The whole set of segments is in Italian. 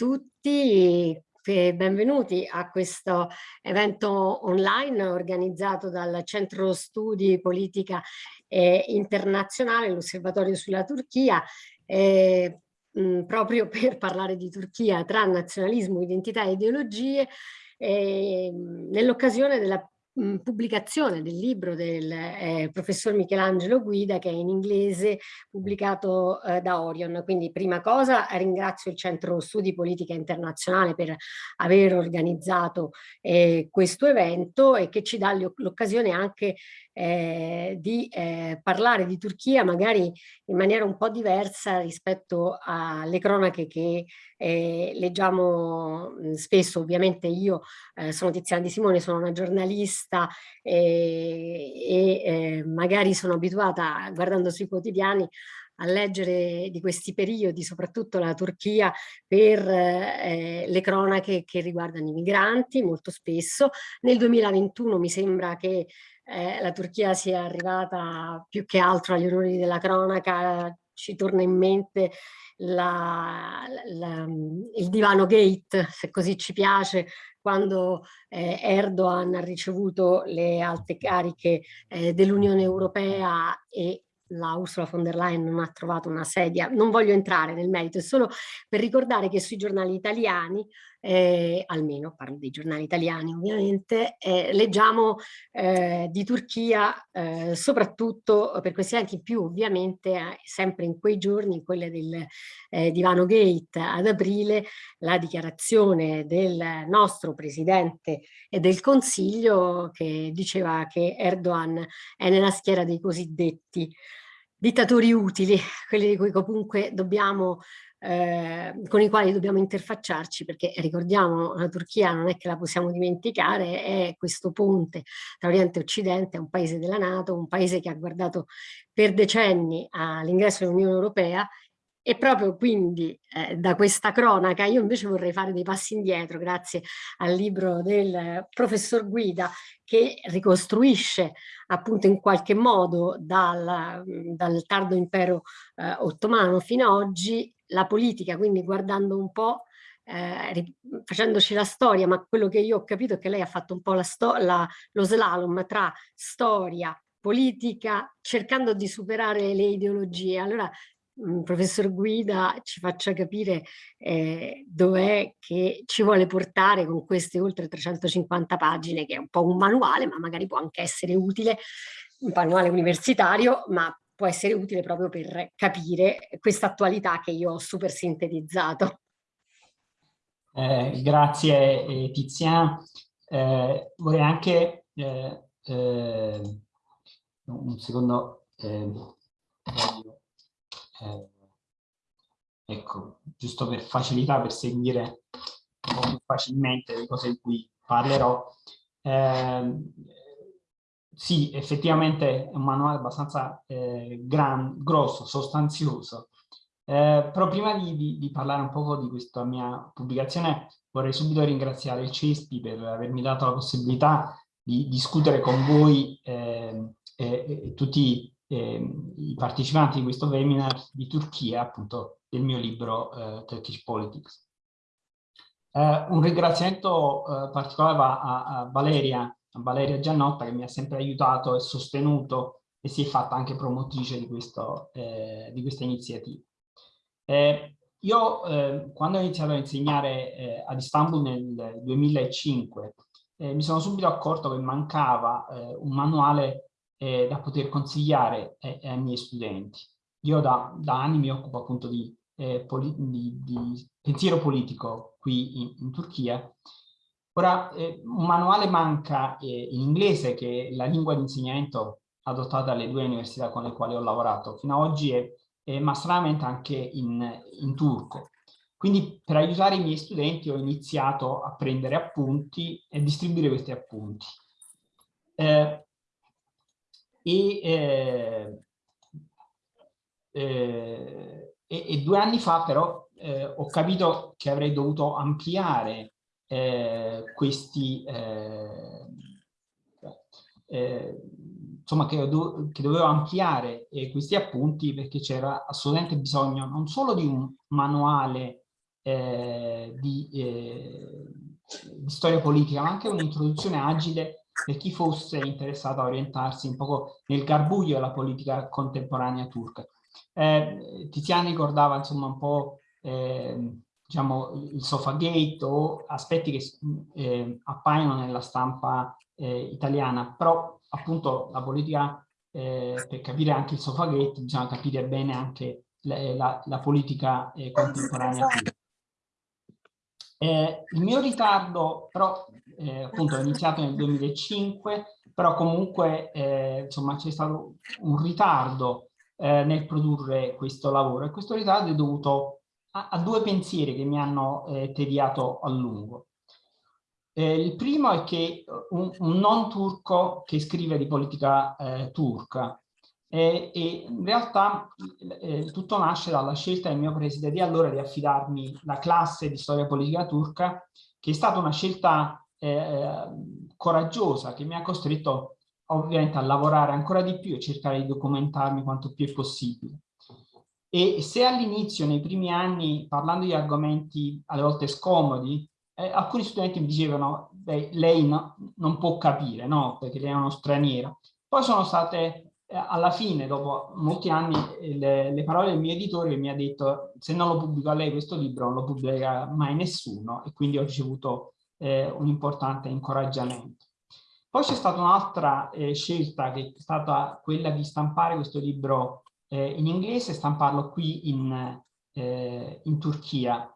tutti e benvenuti a questo evento online organizzato dal Centro Studi Politica eh, Internazionale, l'Osservatorio sulla Turchia, eh, mh, proprio per parlare di Turchia tra nazionalismo, identità e ideologie, eh, nell'occasione della pubblicazione del libro del eh, professor Michelangelo Guida che è in inglese pubblicato eh, da Orion. Quindi prima cosa ringrazio il Centro Studi Politica Internazionale per aver organizzato eh, questo evento e che ci dà l'occasione anche eh, di eh, parlare di Turchia magari in maniera un po' diversa rispetto alle cronache che eh, leggiamo spesso. Ovviamente io eh, sono Tiziana Di Simone, sono una giornalista eh, e eh, magari sono abituata guardando sui quotidiani a leggere di questi periodi, soprattutto la Turchia, per eh, le cronache che riguardano i migranti, molto spesso. Nel 2021 mi sembra che eh, la Turchia sia arrivata più che altro agli onori della cronaca, ci torna in mente la, la, il divano gate, se così ci piace, quando eh, Erdogan ha ricevuto le alte cariche eh, dell'Unione Europea e la Ursula von der Leyen non ha trovato una sedia, non voglio entrare nel merito, è solo per ricordare che sui giornali italiani, eh, almeno parlo dei giornali italiani ovviamente, eh, leggiamo eh, di Turchia eh, soprattutto per questi anche in più ovviamente eh, sempre in quei giorni, in quelle del eh, Divano Gate ad aprile, la dichiarazione del nostro Presidente e del Consiglio che diceva che Erdogan è nella schiera dei cosiddetti dittatori utili, quelli di cui comunque dobbiamo eh, con i quali dobbiamo interfacciarci perché ricordiamo la Turchia non è che la possiamo dimenticare, è questo ponte tra Oriente e Occidente, è un paese della Nato, un paese che ha guardato per decenni all'ingresso dell'Unione Europea e proprio quindi eh, da questa cronaca io invece vorrei fare dei passi indietro grazie al libro del professor Guida che ricostruisce appunto in qualche modo dal, dal tardo impero eh, ottomano fino ad oggi la politica, quindi guardando un po' eh, facendoci la storia, ma quello che io ho capito è che lei ha fatto un po' la la, lo slalom tra storia, politica, cercando di superare le ideologie. Allora Mm, professor Guida ci faccia capire eh, dov'è che ci vuole portare con queste oltre 350 pagine, che è un po' un manuale, ma magari può anche essere utile, un manuale universitario, ma può essere utile proprio per capire questa attualità che io ho super sintetizzato. Eh, grazie eh, Tiziana. Eh, vorrei anche eh, eh, un secondo eh, ecco, giusto per facilità, per seguire un po' più facilmente le cose di cui parlerò. Eh, sì, effettivamente è un manuale abbastanza eh, gran, grosso, sostanzioso, eh, però prima di, di, di, parlare un po' di questa mia pubblicazione vorrei subito ringraziare il CESPI per avermi dato la possibilità di discutere con voi eh, e, tutti eh, i partecipanti di questo webinar di Turchia, appunto del mio libro eh, Turkish Politics. Eh, un ringraziamento eh, particolare va a, a, Valeria, Valeria Giannotta che mi ha sempre aiutato e sostenuto e si è fatta anche promotrice di, questo, eh, di questa iniziativa. Eh, io quando ho iniziato a insegnare ad Istanbul nel 2005 mi sono subito accorto che mancava un manuale eh, da poter consigliare ai, miei studenti. Io da, da, anni mi occupo appunto di, eh, di, di pensiero politico qui in, in Turchia. Ora, eh, un manuale manca eh, in inglese, che è la lingua di insegnamento adottata dalle due università con le quali ho lavorato fino ad oggi, è, ma stranamente anche in, in turco. Quindi per aiutare i miei studenti ho iniziato a prendere appunti e distribuire questi appunti. Eh, e, eh, eh, e, e, due anni fa però eh, ho capito che avrei dovuto ampliare questi eh, eh, insomma che, do, che, dovevo ampliare questi appunti perché c'era assolutamente bisogno non solo di un manuale eh, di, eh, di, storia politica, ma anche un'introduzione agile per chi fosse interessato a orientarsi un po' nel garbuglio della politica contemporanea turca. Eh, Tiziana ricordava insomma un po' eh, diciamo, il Sofagate o aspetti che eh, appaiono nella stampa eh, italiana, però appunto la politica, eh, per capire anche il Sofagate, bisogna capire bene anche la, la, la politica eh, contemporanea. Eh, il mio ritardo, però, eh, appunto, è iniziato nel 2005, però comunque, eh, insomma, c'è stato un ritardo eh, nel produrre questo lavoro e questo ritardo è dovuto a, due pensieri che mi hanno eh, tediato a lungo. Eh, il primo è che un, un, non turco che scrive di politica turca e, in realtà eh, tutto nasce dalla scelta del mio preside di allora di affidarmi la classe di storia politica turca, che è stata una scelta eh, coraggiosa che mi ha costretto ovviamente a lavorare ancora di più e cercare di documentarmi quanto più è possibile. E se all'inizio, nei primi anni, parlando di argomenti alle volte scomodi, eh, alcuni studenti mi dicevano, beh, lei no, non può capire, no? Perché lei è uno straniero. Poi sono state eh, alla fine, dopo molti anni, le, le, parole del mio editore mi ha detto se non lo pubblico a lei questo libro non lo pubblica mai nessuno e quindi ho ricevuto eh, un importante incoraggiamento. Poi c'è stata un'altra eh, scelta che è stata quella di stampare questo libro eh, in inglese e stamparlo qui in, eh, in Turchia,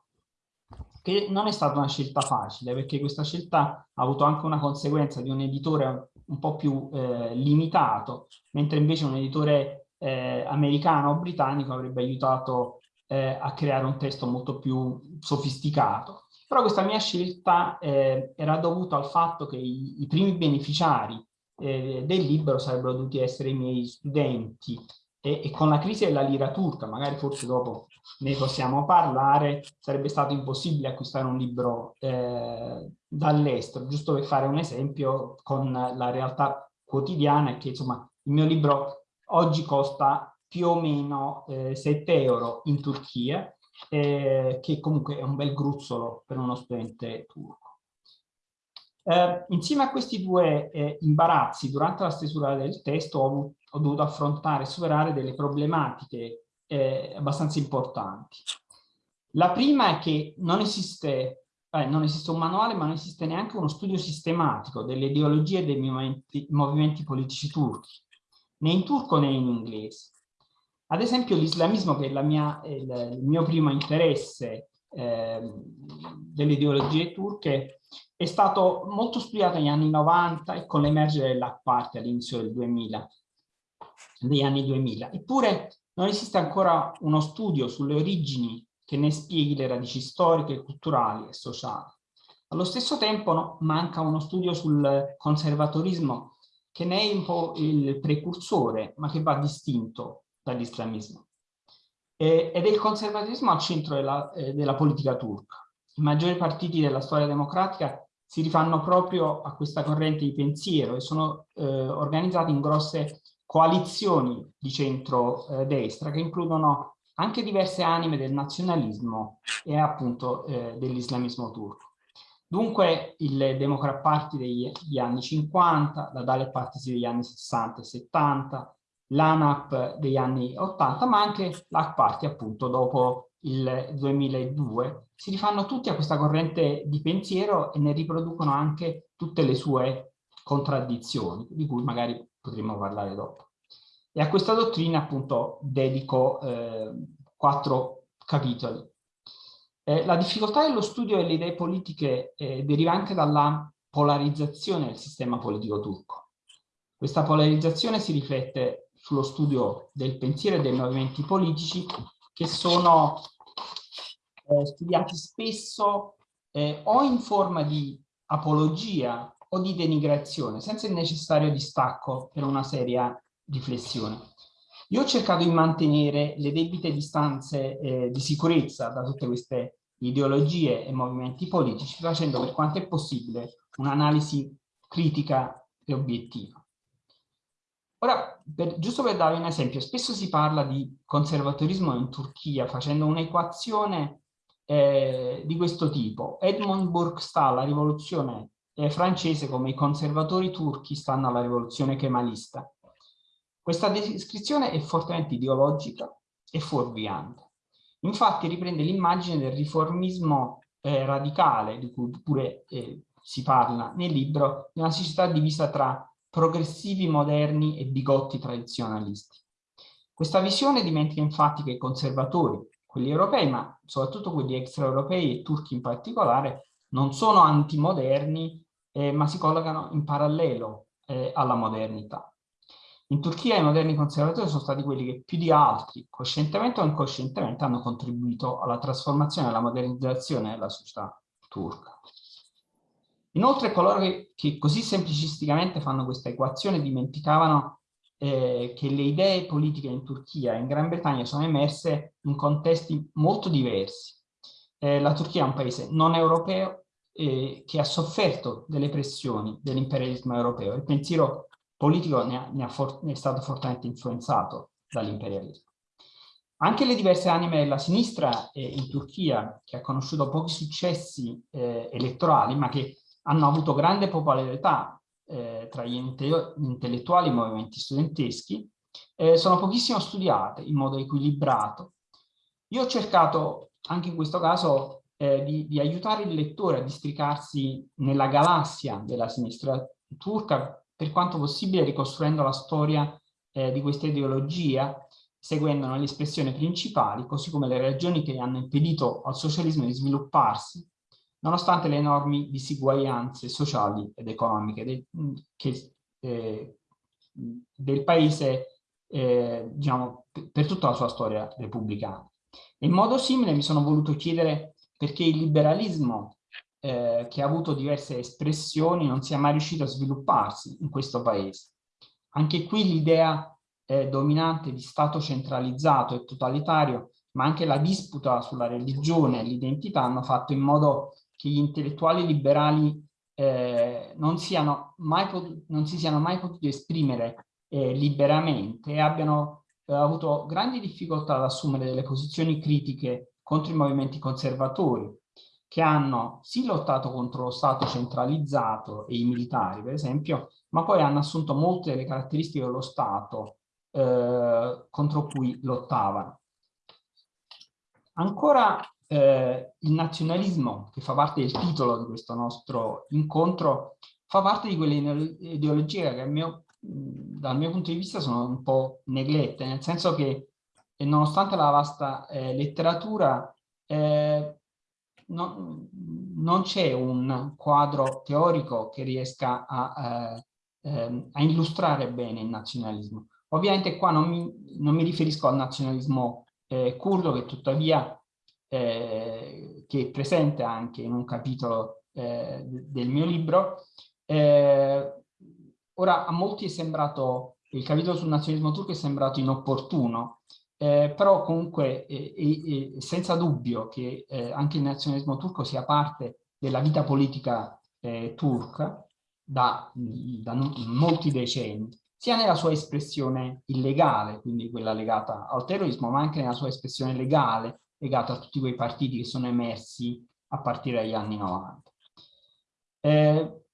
che non è stata una scelta facile perché questa scelta ha avuto anche una conseguenza di un editore un po' più eh, limitato, mentre invece un editore eh, americano o britannico avrebbe aiutato eh, a creare un testo molto più sofisticato. Però questa mia scelta eh, era dovuta al fatto che i, i primi beneficiari eh, del libro sarebbero dovuti essere i miei studenti e, e con la crisi della lira turca, magari forse dopo ne possiamo parlare, sarebbe stato impossibile acquistare un libro eh, dall'estero, giusto per fare un esempio con la realtà quotidiana che insomma il mio libro oggi costa più o meno eh, 7 euro in Turchia, eh, che comunque è un bel gruzzolo per uno studente turco. Eh, insieme a questi due eh, imbarazzi durante la stesura del testo ho, ho dovuto affrontare e superare delle problematiche eh, abbastanza importanti. La prima è che non esiste, eh, non esiste, un manuale, ma non esiste neanche uno studio sistematico delle ideologie e dei movimenti, movimenti politici turchi, né in turco né in inglese. Ad esempio l'islamismo, che è mia, il, il, mio primo interesse eh, delle ideologie turche, è stato molto studiato negli anni 90 e con l'emergere dell'Ac Party all'inizio del 2000, degli anni 2000. Eppure non esiste ancora uno studio sulle origini che ne spieghi le radici storiche, culturali e sociali. Allo stesso tempo no, manca uno studio sul conservatorismo che ne è un po' il precursore, ma che va distinto dall'islamismo. ed è il conservatorismo al centro della, eh, della politica turca. I maggiori partiti della storia democratica si rifanno proprio a questa corrente di pensiero e sono eh, organizzati in grosse coalizioni di centro-destra eh, che includono anche diverse anime del nazionalismo e appunto eh, dell'islamismo turco. Dunque il Democrat Party degli anni 50, la Dalet Party degli anni 60 e 70, l'ANAP degli anni 80, ma anche l'AC Party appunto dopo il 2002, si rifanno tutti a questa corrente di pensiero e ne riproducono anche tutte le sue contraddizioni, di cui magari potremo parlare dopo. E a questa dottrina appunto dedico eh, quattro capitoli. Eh, la difficoltà dello studio delle idee politiche eh, deriva anche dalla polarizzazione del sistema politico turco. Questa polarizzazione si riflette sullo studio del pensiero e dei movimenti politici che sono eh, studiati spesso eh, o in forma di apologia o di denigrazione, senza il necessario distacco per una seria riflessione. Io ho cercato di mantenere le debite distanze eh, di sicurezza da tutte queste ideologie e movimenti politici, facendo per quanto è possibile un'analisi critica e obiettiva. Ora, per, giusto per darvi un esempio, spesso si parla di conservatorismo in Turchia facendo un'equazione eh, di questo tipo. Edmund Burke sta alla rivoluzione eh, francese come i conservatori turchi stanno alla rivoluzione kemalista. Questa descrizione è fortemente ideologica e fuorviante. Infatti riprende l'immagine del riformismo eh, radicale, di cui pure eh, si parla nel libro, di una società divisa tra progressivi moderni e bigotti tradizionalisti. Questa visione dimentica infatti che i conservatori, quelli europei, ma soprattutto quelli extraeuropei e turchi in particolare, non sono antimoderni, eh, ma si collocano in parallelo eh, alla modernità. In Turchia i moderni conservatori sono stati quelli che più di altri, coscientemente o incoscientemente, hanno contribuito alla trasformazione e alla modernizzazione della società turca. Inoltre coloro che, che così semplicisticamente fanno questa equazione dimenticavano eh, che le idee politiche in Turchia e in Gran Bretagna sono emerse in contesti molto diversi. Eh, la Turchia è un paese non europeo eh, che ha sofferto delle pressioni dell'imperialismo europeo. Il pensiero politico ne, ha, ne, ha ne è stato fortemente influenzato dall'imperialismo. Anche le diverse anime della sinistra eh, in Turchia, che ha conosciuto pochi successi eh, elettorali, ma che hanno avuto grande popolarità eh, tra gli intellettuali e i movimenti studenteschi, eh, sono pochissimo studiate in modo equilibrato. Io ho cercato, anche in questo caso, eh, di, di aiutare il lettore a districarsi nella galassia della sinistra turca per quanto possibile ricostruendo la storia eh, di questa ideologia, seguendone le espressioni principali, così come le ragioni che hanno impedito al socialismo di svilupparsi, nonostante le enormi disuguaglianze sociali ed economiche de, che, eh, del paese, eh, diciamo, per tutta la sua storia repubblicana. In modo simile mi sono voluto chiedere perché il liberalismo eh, che ha avuto diverse espressioni, non sia mai riuscito a svilupparsi in questo paese. Anche qui l'idea eh, dominante di Stato centralizzato e totalitario, ma anche la disputa sulla religione e l'identità hanno fatto in modo che gli intellettuali liberali eh, non, non si siano mai potuti esprimere eh, liberamente e abbiano eh, avuto grandi difficoltà ad assumere delle posizioni critiche contro i movimenti conservatori, che hanno sì lottato contro lo Stato centralizzato e i militari, per esempio, ma poi hanno assunto molte delle caratteristiche dello Stato eh, contro cui lottavano. Ancora eh, il nazionalismo, che fa parte del titolo di questo nostro incontro, fa parte di quelle ideologie che mio, dal mio punto di vista sono un po' neglette, nel senso che nonostante la vasta eh, letteratura, eh, no, non c'è un quadro teorico che riesca a, eh, ehm, a, illustrare bene il nazionalismo. Ovviamente qua non mi, non mi riferisco al nazionalismo eh, curdo che tuttavia eh, che è presente anche in un capitolo eh, del mio libro. Ora a molti è sembrato, il capitolo sul nazionalismo turco è sembrato inopportuno, eh, però comunque eh, senza dubbio che eh, anche il nazionalismo turco sia parte della vita politica eh, turca da, da molti decenni, sia nella sua espressione illegale, quindi quella legata al terrorismo, ma anche nella sua espressione legale, legata a tutti quei partiti che sono emersi a partire dagli anni 90. Eh,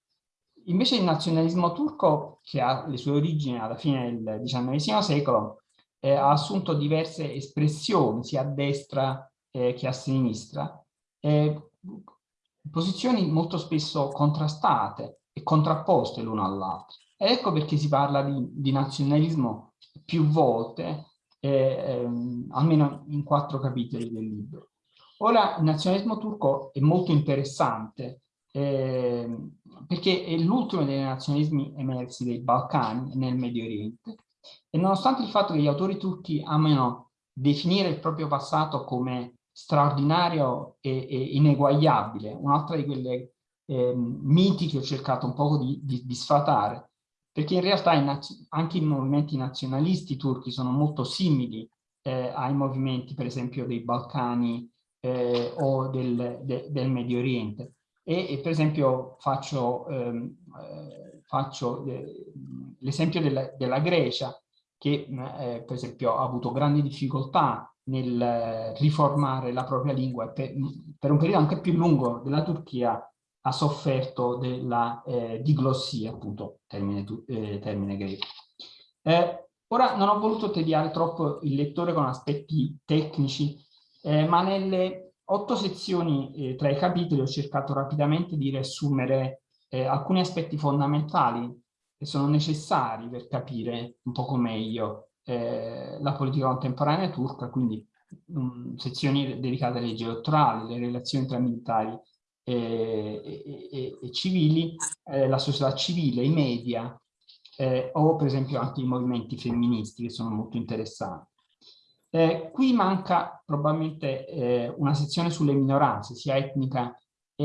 invece il nazionalismo turco, che ha le sue origini alla fine del XIX secolo, eh, ha assunto diverse espressioni sia a destra eh, che a sinistra, eh, posizioni molto spesso contrastate e contrapposte l'una all'altra. Ecco perché si parla di, di nazionalismo più volte, eh, ehm, almeno in quattro capitoli del libro. Ora il nazionalismo turco è molto interessante eh, perché è l'ultimo dei nazionalismi emersi dei Balcani nel Medio Oriente e nonostante il fatto che gli autori turchi amano definire il proprio passato come straordinario e, e ineguagliabile, un'altra di quelle eh, miti che ho cercato un po' di, di, di sfatare, perché in realtà anche i movimenti nazionalisti turchi sono molto simili eh, ai movimenti per esempio dei Balcani eh, o del, de, del, Medio Oriente. E, e per esempio faccio, ehm, eh, faccio eh, l'esempio della, della, Grecia che eh, per esempio ha avuto grandi difficoltà nel riformare la propria lingua e per, per un periodo anche più lungo della Turchia ha sofferto della eh, diglossia, appunto, termine, eh, termine greco. Eh, ora non ho voluto tediare troppo il lettore con aspetti tecnici, eh, ma nelle otto sezioni eh, tra i capitoli ho cercato rapidamente di riassumere eh, alcuni aspetti fondamentali che sono necessari per capire un poco meglio la politica contemporanea turca, quindi um, sezioni dedicate alle leggi elettorali, le relazioni tra militari e, e, e civili, eh, la società civile, i media eh, o per esempio anche i movimenti femministi che sono molto interessanti. Eh, qui manca probabilmente eh, una sezione sulle minoranze, sia etnica,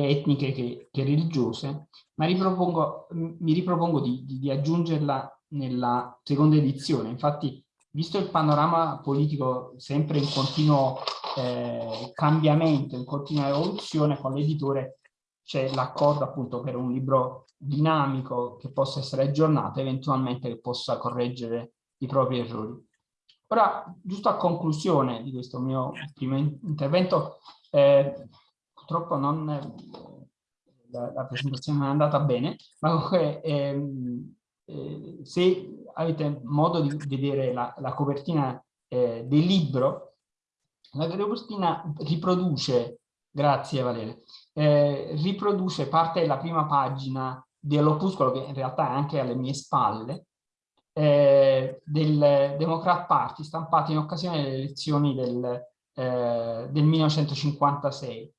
etniche che, che religiose, ma ripropongo, mi ripropongo di, di, di aggiungerla nella seconda edizione. Infatti, visto il panorama politico sempre in continuo eh, cambiamento, in continua evoluzione, con l'editore c'è l'accordo appunto per un libro dinamico che possa essere aggiornato, eventualmente che possa correggere i propri errori. Ora, giusto a conclusione di questo mio primo intervento, eh, purtroppo non, la, la, presentazione non è andata bene, ma comunque ehm, eh, se avete modo di vedere la, la copertina eh, del libro, la copertina riproduce, grazie Valeria, eh, riproduce parte della prima pagina dell'opuscolo, che in realtà è anche alle mie spalle, eh, del Democrat Party stampato in occasione delle elezioni del, eh, del 1956.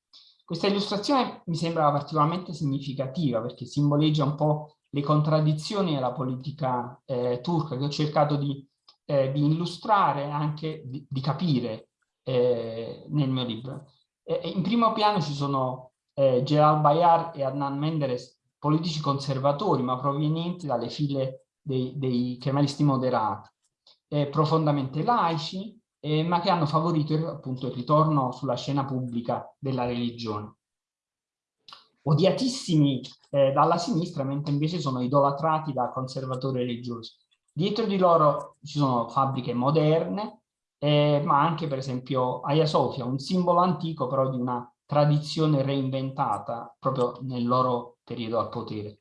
Questa illustrazione mi sembra particolarmente significativa perché simboleggia un po' le contraddizioni della politica eh, turca che ho cercato di, eh, di illustrare anche di, di capire eh, nel mio libro. in primo piano ci sono eh, Gerald Bayar e Adnan Menderes, politici conservatori ma provenienti dalle file dei, dei moderati, eh, profondamente laici, eh, ma che hanno favorito appunto il ritorno sulla scena pubblica della religione. Odiatissimi eh, dalla sinistra, mentre invece sono idolatrati da conservatori religiosi. Dietro di loro ci sono fabbriche moderne, eh, ma anche per esempio Hagia Sophia, un simbolo antico però di una tradizione reinventata proprio nel loro periodo al potere.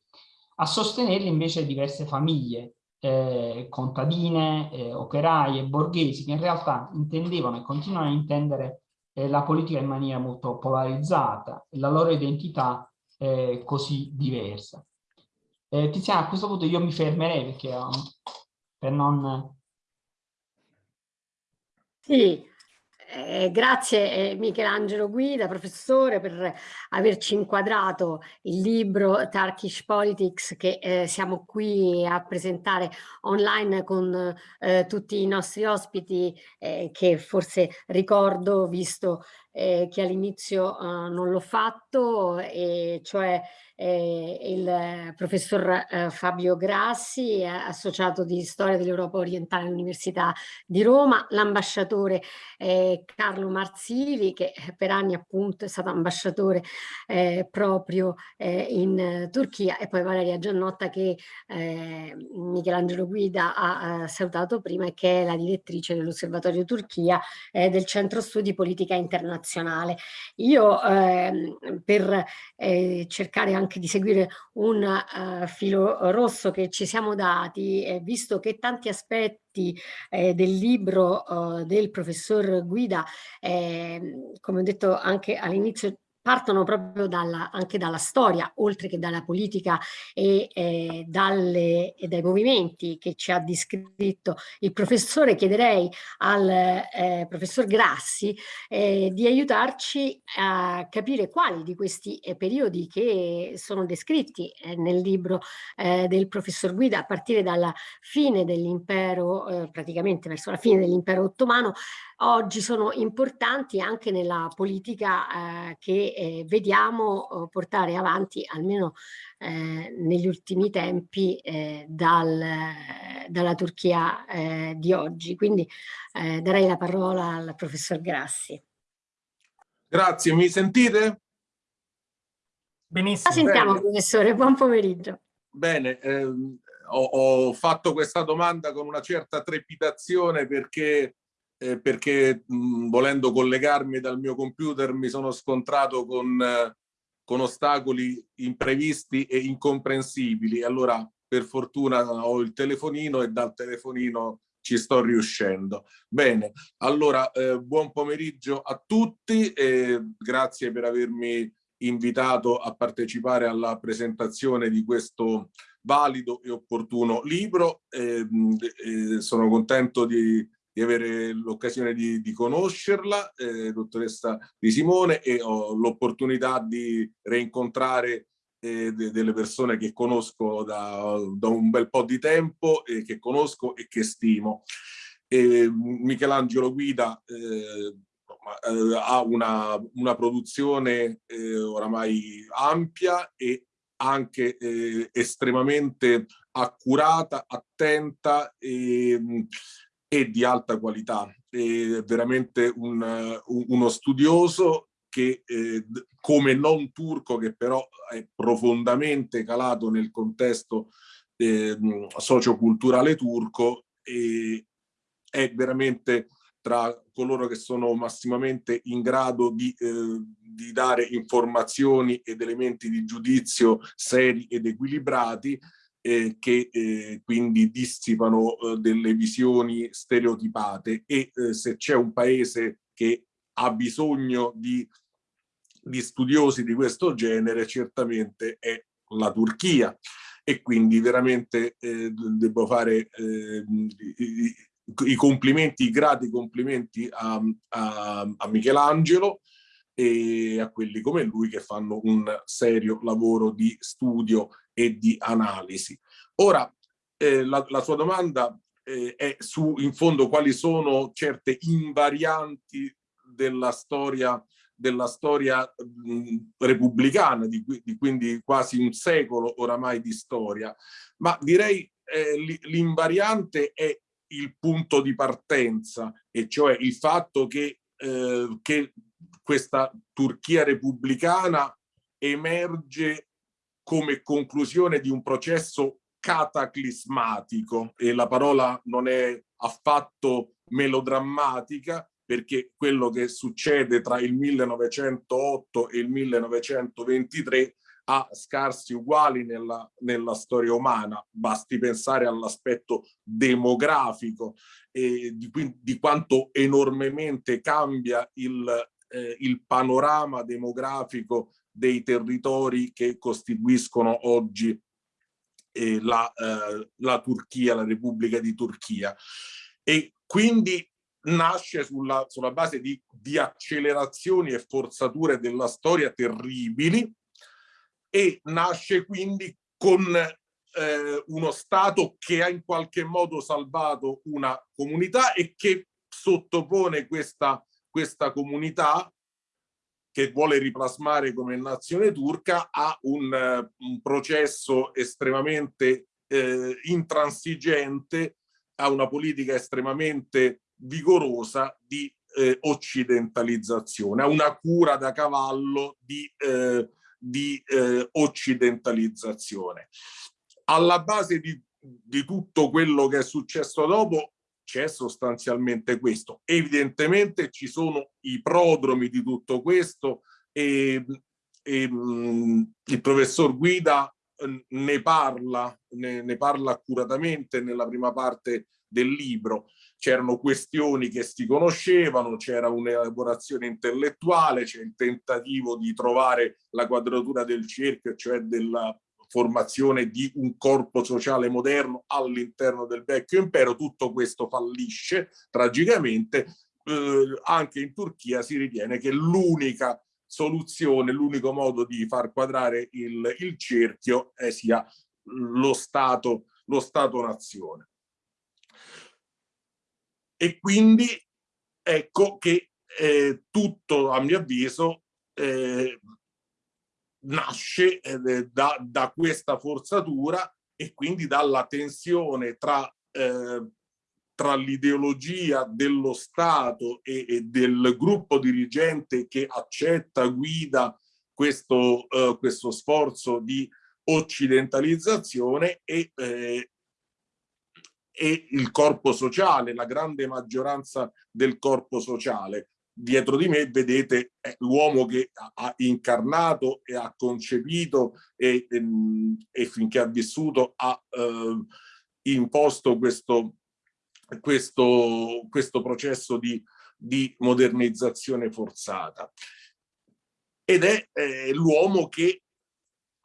A sostenerli invece diverse famiglie, eh, contadine, eh, operaie, borghesi, che in realtà intendevano e continuano a intendere eh, la politica in maniera molto polarizzata la loro identità eh, così diversa. Eh, Tiziana, a questo punto io mi fermerei perché um, per non... Sì, eh, grazie eh, Michelangelo Guida, professore, per averci inquadrato il libro Turkish Politics che eh, siamo qui a presentare online con eh, tutti i nostri ospiti eh, che forse ricordo visto eh, che all'inizio non l'ho fatto, e cioè eh, il professor eh, Fabio Grassi, associato di storia dell'Europa orientale all'Università di Roma, l'ambasciatore eh, Carlo Marzili, che per anni appunto è stato ambasciatore eh, proprio eh, in Turchia, e poi Valeria Giannotta che eh, Michelangelo Guida ha salutato prima e che è la direttrice dell'Osservatorio Turchia del Centro Studi Politica Internazionale. Io ehm, per cercare anche di seguire un uh, filo rosso che ci siamo dati, eh, visto che tanti aspetti eh, del libro uh, del professor Guida, eh, come ho detto anche all'inizio, partono proprio dalla, anche dalla storia, oltre che dalla politica e, eh, dalle, e, dai movimenti che ci ha descritto il professore, chiederei al eh, professor Grassi eh, di aiutarci a capire quali di questi eh, periodi che sono descritti eh, nel libro eh, del professor Guida a partire dalla fine dell'impero, praticamente verso la fine dell'impero ottomano, oggi sono importanti anche nella politica eh, che eh, vediamo eh, portare avanti almeno eh, negli ultimi tempi eh, dal, dalla Turchia eh, di oggi. Quindi darei la parola al professor Grassi. Grazie, mi sentite? Benissimo. La sentiamo Bene. professore, buon pomeriggio. Bene, ehm, ho, ho fatto questa domanda con una certa trepidazione perché eh, perché mh, volendo collegarmi dal mio computer mi sono scontrato con, eh, con ostacoli imprevisti e incomprensibili. Allora per fortuna ho il telefonino e dal telefonino ci sto riuscendo. Bene, allora eh, buon pomeriggio a tutti e grazie per avermi invitato a partecipare alla presentazione di questo valido e opportuno libro. Eh, eh, sono contento di, di avere l'occasione di, di, conoscerla, eh, dottoressa Di Simone, e ho l'opportunità di reincontrare eh, de, delle persone che conosco da, da, un bel po' di tempo, e che conosco e che stimo. E Michelangelo Guida eh, eh, ha una, una produzione eh, oramai ampia e anche eh, estremamente accurata, attenta e, e di alta qualità. È veramente un, uno studioso che eh, come non turco che però è profondamente calato nel contesto eh, socioculturale turco e è veramente tra coloro che sono massimamente in grado di, eh, di dare informazioni ed elementi di giudizio seri ed equilibrati eh, che eh, quindi dissipano eh, delle visioni stereotipate e eh, se c'è un paese che ha bisogno di, di studiosi di questo genere certamente è la Turchia. E quindi veramente eh, devo fare eh, i complimenti, i grati complimenti a, a, a Michelangelo e a quelli come lui che fanno un serio lavoro di studio e di analisi. Ora, eh, la, la, sua domanda eh, è su, in fondo, quali sono certe invarianti della storia, della storia mh, repubblicana, di, di, quindi quasi un secolo oramai di storia, ma direi eh, l'invariante è il punto di partenza, e cioè il fatto che, eh, che questa Turchia repubblicana emerge come conclusione di un processo cataclismatico. E la parola non è affatto melodrammatica perché quello che succede tra il 1908 e il 1923 ha scarsi uguali nella, nella storia umana, basti pensare all'aspetto demografico e di, di, quanto enormemente cambia il, eh, il panorama demografico dei territori che costituiscono oggi eh, la, eh, la Turchia, la Repubblica di Turchia. E quindi nasce sulla, sulla base di, di accelerazioni e forzature della storia terribili, e nasce quindi con eh, uno Stato che ha in qualche modo salvato una comunità e che sottopone questa, questa comunità che vuole riplasmare come nazione turca a un, un processo estremamente eh, intransigente, a una politica estremamente vigorosa di eh, occidentalizzazione, a una cura da cavallo di eh, di eh, occidentalizzazione. Alla base di, di tutto quello che è successo dopo c'è sostanzialmente questo. Evidentemente ci sono i prodromi di tutto questo e, e mh, mm, il professor Guida eh, ne parla, ne, ne parla accuratamente nella prima parte del libro c'erano questioni che si conoscevano, c'era un'elaborazione intellettuale, c'è il tentativo di trovare la quadratura del cerchio, cioè della formazione di un corpo sociale moderno all'interno del vecchio impero, tutto questo fallisce tragicamente, eh, anche in Turchia si ritiene che l'unica soluzione, l'unico modo di far quadrare il, il cerchio eh, sia lo Stato, lo Stato-nazione. E quindi ecco che eh, tutto a mio avviso eh, nasce eh, da, da, questa forzatura e quindi dalla tensione tra, eh, tra l'ideologia dello Stato e, e, del gruppo dirigente che accetta, guida questo, eh, questo sforzo di occidentalizzazione e, eh, e il corpo sociale, la grande maggioranza del corpo sociale. Dietro di me vedete l'uomo che ha incarnato e ha concepito e, e, e finché ha vissuto ha eh, imposto questo, questo, questo processo di, di modernizzazione forzata. Ed è eh, l'uomo che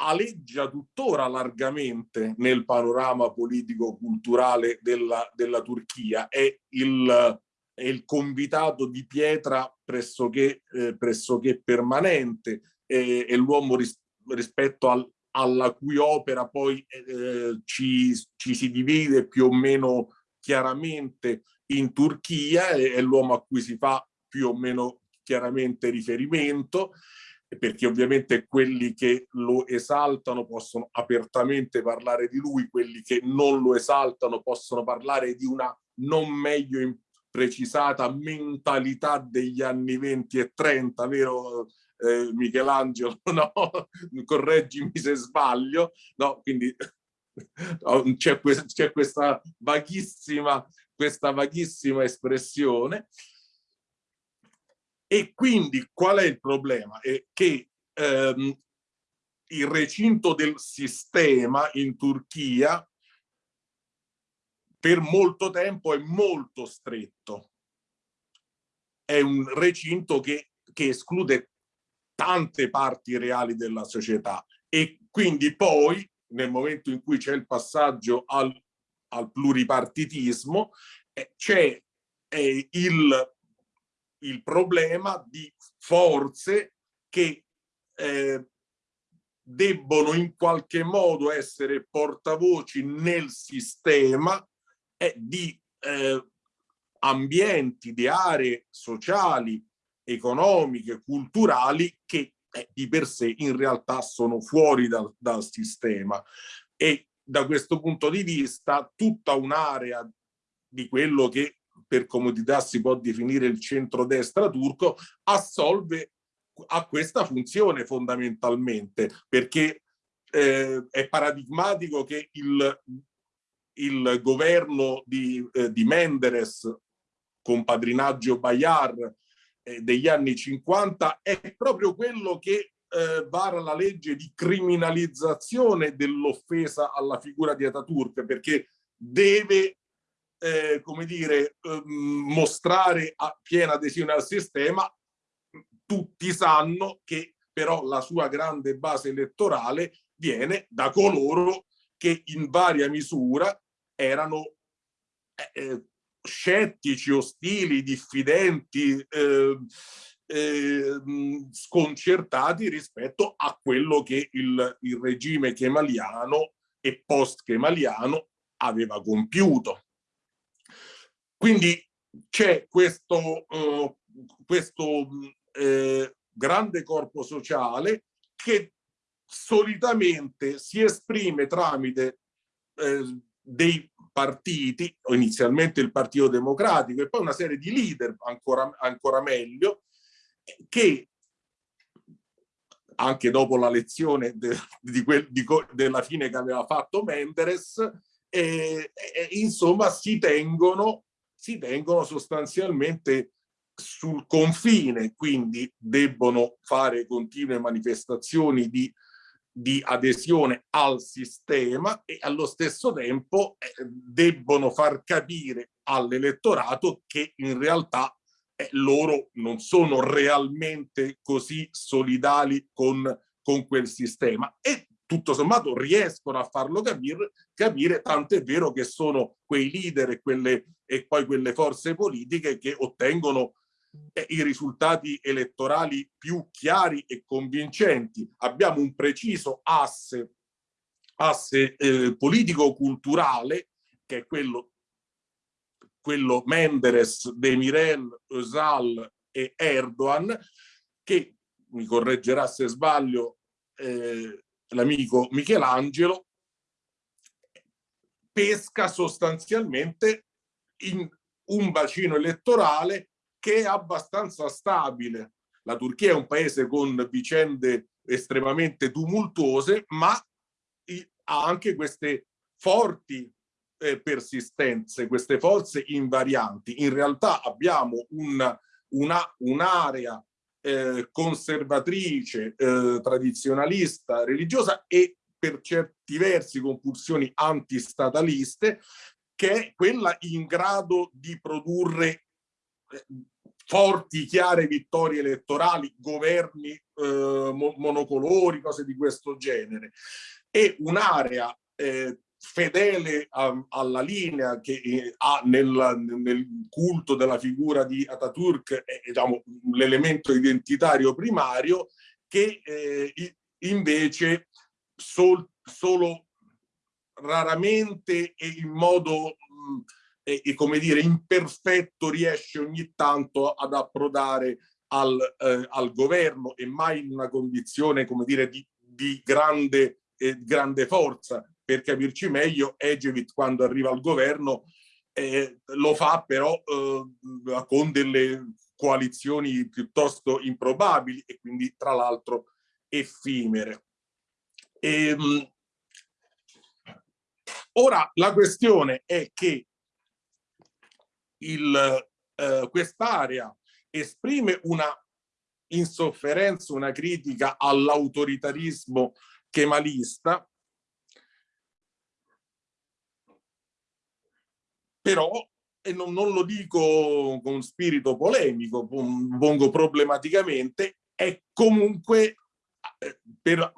aleggia tuttora largamente nel panorama politico-culturale della, della, Turchia, è il, è il, convitato di pietra pressoché, eh, pressoché permanente, è, è l'uomo ris, rispetto al, alla cui opera poi eh, ci, ci, si divide più o meno chiaramente in Turchia, è, è l'uomo a cui si fa più o meno chiaramente riferimento, perché ovviamente quelli che lo esaltano possono apertamente parlare di lui, quelli che non lo esaltano possono parlare di una non meglio precisata mentalità degli anni 20 e 30, vero eh, Michelangelo? No? Correggimi se sbaglio, no? Quindi c'è questa, questa vaghissima questa vaghissima espressione e quindi qual è il problema? È che ehm, il recinto del sistema in Turchia per molto tempo è molto stretto. È un recinto che, che esclude tante parti reali della società e quindi poi nel momento in cui c'è il passaggio al, al pluripartitismo eh, c'è il il problema di forze che eh, debbono in qualche modo essere portavoci nel sistema eh, di eh, ambienti, di aree sociali, economiche, culturali che eh, di per sé in realtà sono fuori dal, dal sistema. E da questo punto di vista tutta un'area di quello che per comodità si può definire il centrodestra turco, assolve a questa funzione fondamentalmente, perché eh, è paradigmatico che il, il governo di, eh, di Menderes con padrinaggio Bayar eh, degli anni 50 è proprio quello che eh, vara la legge di criminalizzazione dell'offesa alla figura di Ataturk perché deve eh, come dire, eh, mostrare a piena adesione al sistema, tutti sanno che però la sua grande base elettorale viene da coloro che in varia misura erano eh, eh scettici, ostili, diffidenti, eh, eh, sconcertati rispetto a quello che il, il regime kemaliano e post-kemaliano aveva compiuto. Quindi c'è questo, uh, questo eh, grande corpo sociale che solitamente si esprime tramite eh, dei partiti, inizialmente il Partito Democratico e poi una serie di leader ancora, ancora meglio, che anche dopo la lezione de, di quel, di, della fine che aveva fatto Menderes, eh, eh, insomma si tengono si tengono sostanzialmente sul confine, quindi debbono fare continue manifestazioni di, di adesione al sistema e allo stesso tempo eh, debbono far capire all'elettorato che in realtà eh, loro non sono realmente così solidali con, con quel sistema e tutto sommato riescono a farlo capire, capire è vero che sono quei leader e, quelle, e poi quelle forze politiche che ottengono i risultati elettorali più chiari e convincenti. Abbiamo un preciso asse, asse eh, politico-culturale che è quello, quello Menderes, Demirel, Özal e Erdogan che, mi correggerà se sbaglio, eh, l'amico Michelangelo, pesca sostanzialmente in un bacino elettorale che è abbastanza stabile. La Turchia è un paese con vicende estremamente tumultuose, ma ha anche queste forti eh, persistenti, queste forze invarianti. In realtà abbiamo un'area un eh, conservatrice, eh, tradizionalista, religiosa e per certi versi con pulsioni antistataliste, che è quella in grado di produrre forti, chiare vittorie elettorali, governi eh, monocolori, cose di questo genere. E un'area eh, fedele a, alla linea che eh, ha nel, nel, culto della figura di Ataturk diciamo, l'elemento identitario primario che eh, invece sol, solo raramente e in modo mh, e, e, come dire imperfetto riesce ogni tanto ad approdare al, eh, al governo e mai in una condizione come dire di, di grande, eh, grande forza per capirci meglio, Egevit quando arriva al governo eh, lo fa però eh, con delle coalizioni piuttosto improbabili e quindi tra l'altro effimere. E, ehm, ora la questione è che eh, quest'area esprime una insofferenza, una critica all'autoritarismo kemalista. Però, e non, non lo dico con spirito polemico, pongo problematicamente, è comunque eh, per,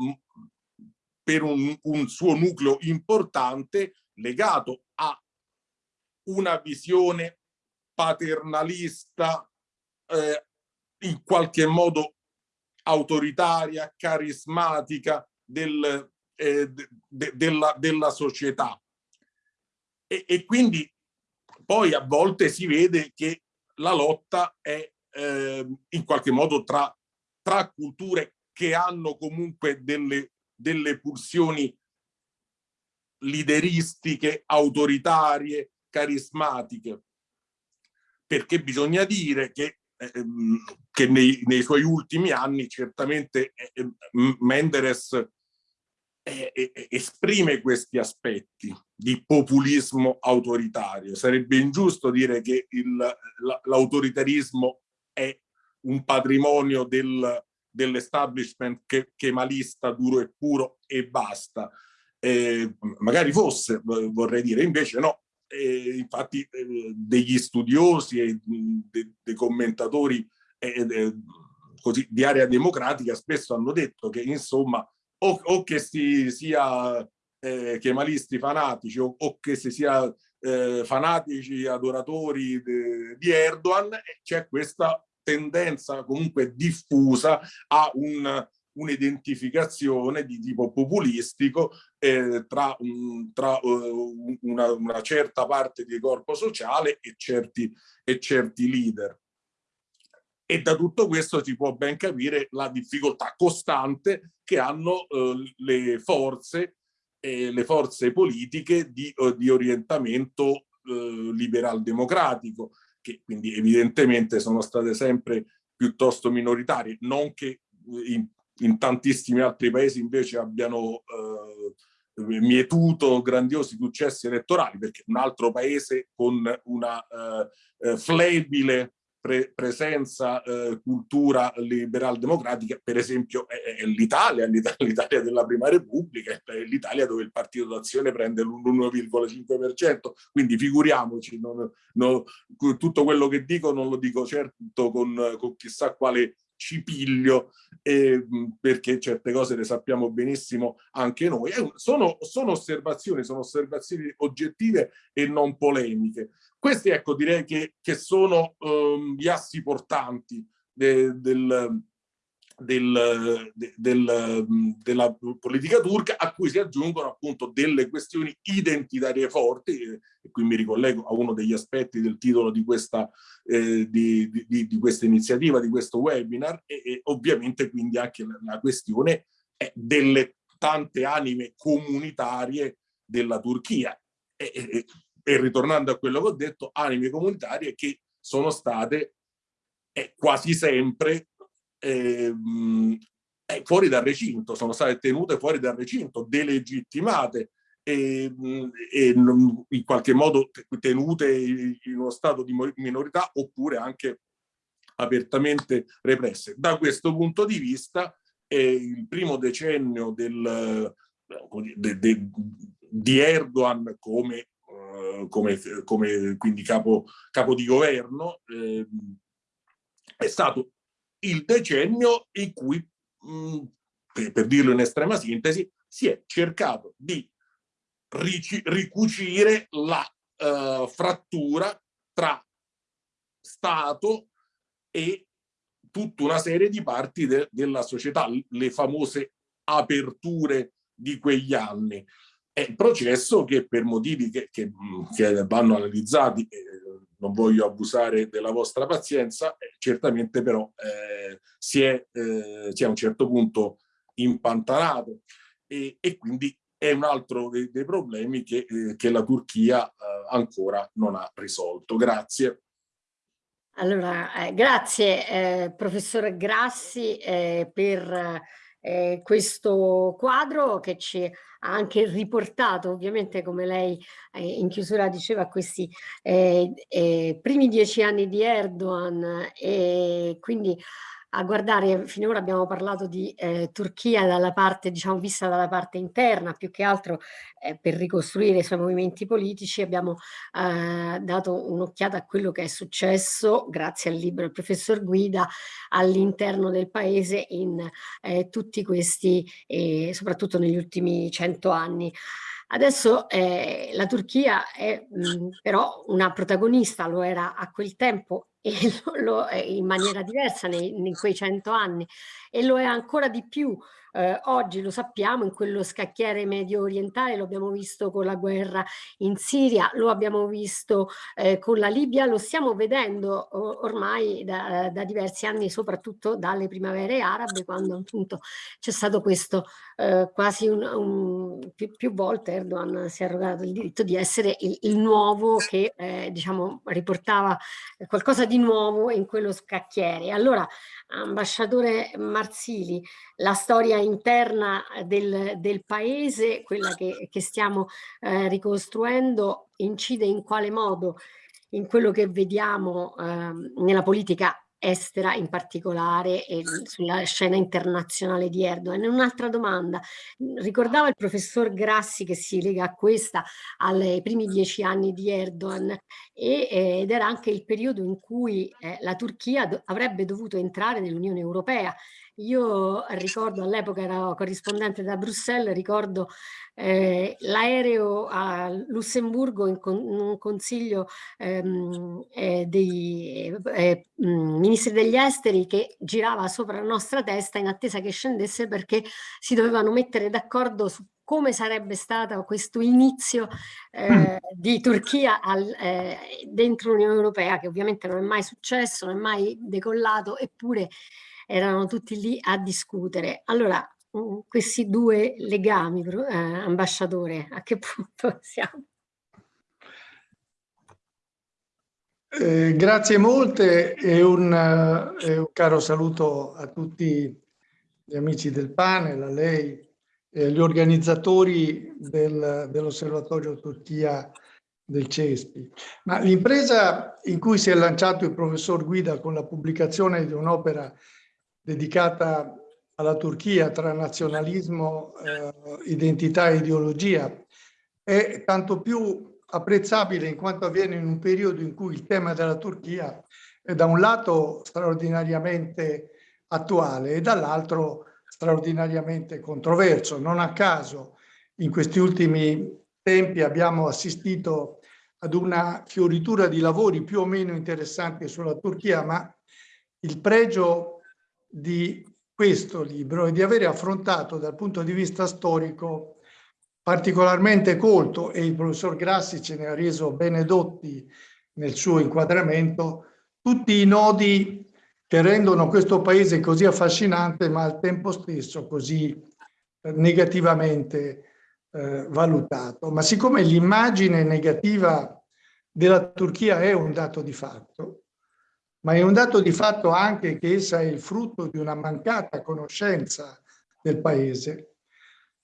per un, un, suo nucleo importante legato a una visione paternalista, eh, in qualche modo autoritaria, carismatica del, eh, de, de, della, della società. E, e, quindi poi a volte si vede che la lotta è eh, in qualche modo tra, tra culture che hanno comunque delle, delle pulsioni lideristiche, autoritarie, carismatiche. Perché bisogna dire che, eh, che nei, nei, suoi ultimi anni certamente eh, Menderes eh, eh, esprime questi aspetti di populismo autoritario. Sarebbe ingiusto dire che l'autoritarismo è un patrimonio del, dell'establishment che, kemalista duro e puro e basta. Eh, magari fosse, vorrei dire, invece no. Eh, infatti eh, degli studiosi e dei de commentatori eh, così, di area democratica spesso hanno detto che insomma o, o che si sia eh, kemalisti fanatici o, o, che si sia eh, fanatici adoratori de, di Erdogan, c'è questa tendenza comunque diffusa a un un'identificazione di tipo populistico eh, tra, un, tra uh, una, una, certa parte di corpo sociale e certi, e certi leader. E da tutto questo si può ben capire la difficoltà costante che hanno eh, le forze eh, le forze politiche di, eh, di orientamento eh, liberal democratico che quindi evidentemente sono state sempre piuttosto minoritarie non che in, in tantissimi altri paesi invece abbiano eh, mietuto grandiosi successi elettorali perché un altro paese con una eh, eh flebile pre presenza, eh, cultura liberal democratica, per esempio è, è l'Italia, l'Italia della Prima Repubblica, è l'Italia dove il partito d'azione prende l'1,5%, quindi figuriamoci, non, non, tutto quello che dico non lo dico certo con, con chissà quale cipiglio eh, perché certe cose le sappiamo benissimo anche noi. Sono, sono, osservazioni, sono osservazioni oggettive e non polemiche. Questi ecco direi che, che sono um, gli assi portanti de, del, del, del, della politica turca a cui si aggiungono appunto delle questioni identitarie forti e qui mi ricollego a uno degli aspetti del titolo di questa, eh, di, di, di questa iniziativa, di questo webinar e, e ovviamente quindi anche la, la questione delle tante anime comunitarie della Turchia. E, e, e, ritornando a quello che ho detto anime comunitarie che sono state quasi sempre Ehm, eh, fuori dal recinto, sono state tenute fuori dal recinto, delegittimate e, e in qualche modo tenute in uno stato di minorità oppure anche apertamente represse. Da questo punto di vista il primo decennio del, de, de, di Erdogan come, uh, come, come quindi capo, capo, di governo eh, è stato il decennio in cui, per, per dirlo in estrema sintesi, si è cercato di ricucire la uh, frattura tra Stato e tutta una serie di parti de della società, le famose aperture di quegli anni. È un processo che per motivi che, che, che vanno analizzati, eh, non voglio abusare della vostra pazienza, eh, certamente però eh, si, è, eh, si, è, a un certo punto impantanato e, e quindi è un altro dei, dei problemi che, eh, che, la Turchia eh, ancora non ha risolto. Grazie. Allora, grazie eh, professor Grassi per eh, questo quadro che ci ha anche riportato, ovviamente come lei eh, in chiusura diceva, questi eh, primi dieci anni di Erdogan e quindi a guardare, finora abbiamo parlato di eh, Turchia dalla parte, diciamo, vista dalla parte interna, più che altro eh, per ricostruire i suoi movimenti politici, abbiamo eh, dato un'occhiata a quello che è successo, grazie al libro del professor Guida, all'interno del paese in eh, tutti questi, soprattutto negli ultimi cento anni. Adesso eh, la Turchia è mh, però una protagonista, lo era a quel tempo lo, lo, in maniera diversa nei, in quei cento anni e lo è ancora di più eh, oggi lo sappiamo in quello scacchiere medio orientale, lo abbiamo visto con la guerra in Siria, lo abbiamo visto eh, con la Libia, lo stiamo vedendo ormai da, da, diversi anni, soprattutto dalle primavere arabe, quando appunto c'è stato questo eh, quasi un, un, più, più, volte Erdogan si è arrogato il diritto di essere il, il nuovo che eh, diciamo riportava qualcosa di nuovo in quello scacchiere. Allora, ambasciatore Marsili, la storia interna del, del paese, quella che, che stiamo eh, ricostruendo, incide in quale modo? In quello che vediamo eh, nella politica estera in particolare e sulla scena internazionale di Erdogan. Un'altra domanda, ricordava il professor Grassi che si lega a questa ai primi dieci anni di Erdogan e, eh, ed era anche il periodo in cui eh, la Turchia do avrebbe dovuto entrare nell'Unione Europea io ricordo all'epoca ero corrispondente da Bruxelles, ricordo eh, l'aereo a Lussemburgo in, con, in un consiglio ehm, eh, dei eh, ministri degli esteri che girava sopra la nostra testa in attesa che scendesse perché si dovevano mettere d'accordo su come sarebbe stato questo inizio eh, mm. di Turchia al, eh, dentro l'Unione Europea, che ovviamente non è mai successo, non è mai decollato, eppure erano tutti lì a discutere. Allora, mm, questi due legami, eh, ambasciatore, a che punto siamo? Eh, grazie molte e un, eh, un, caro saluto a tutti gli amici del panel, a lei e agli organizzatori del, dell'Osservatorio Turchia del CESPI. L'impresa in cui si è lanciato il professor Guida con la pubblicazione di un'opera dedicata alla Turchia tra nazionalismo, eh, identità e ideologia è tanto più apprezzabile in quanto avviene in un periodo in cui il tema della Turchia è da un lato straordinariamente attuale e dall'altro straordinariamente controverso. Non a caso in questi ultimi tempi abbiamo assistito ad una fioritura di lavori più o meno interessanti sulla Turchia, ma il pregio di questo libro e di avere affrontato dal punto di vista storico particolarmente colto e il professor Grassi ce ne ha reso bene dotti nel suo inquadramento tutti i nodi che rendono questo paese così affascinante ma al tempo stesso così eh, negativamente eh, valutato. Ma siccome l'immagine negativa della Turchia è un dato di fatto, ma è un dato di fatto anche che essa è il frutto di una mancata conoscenza del paese.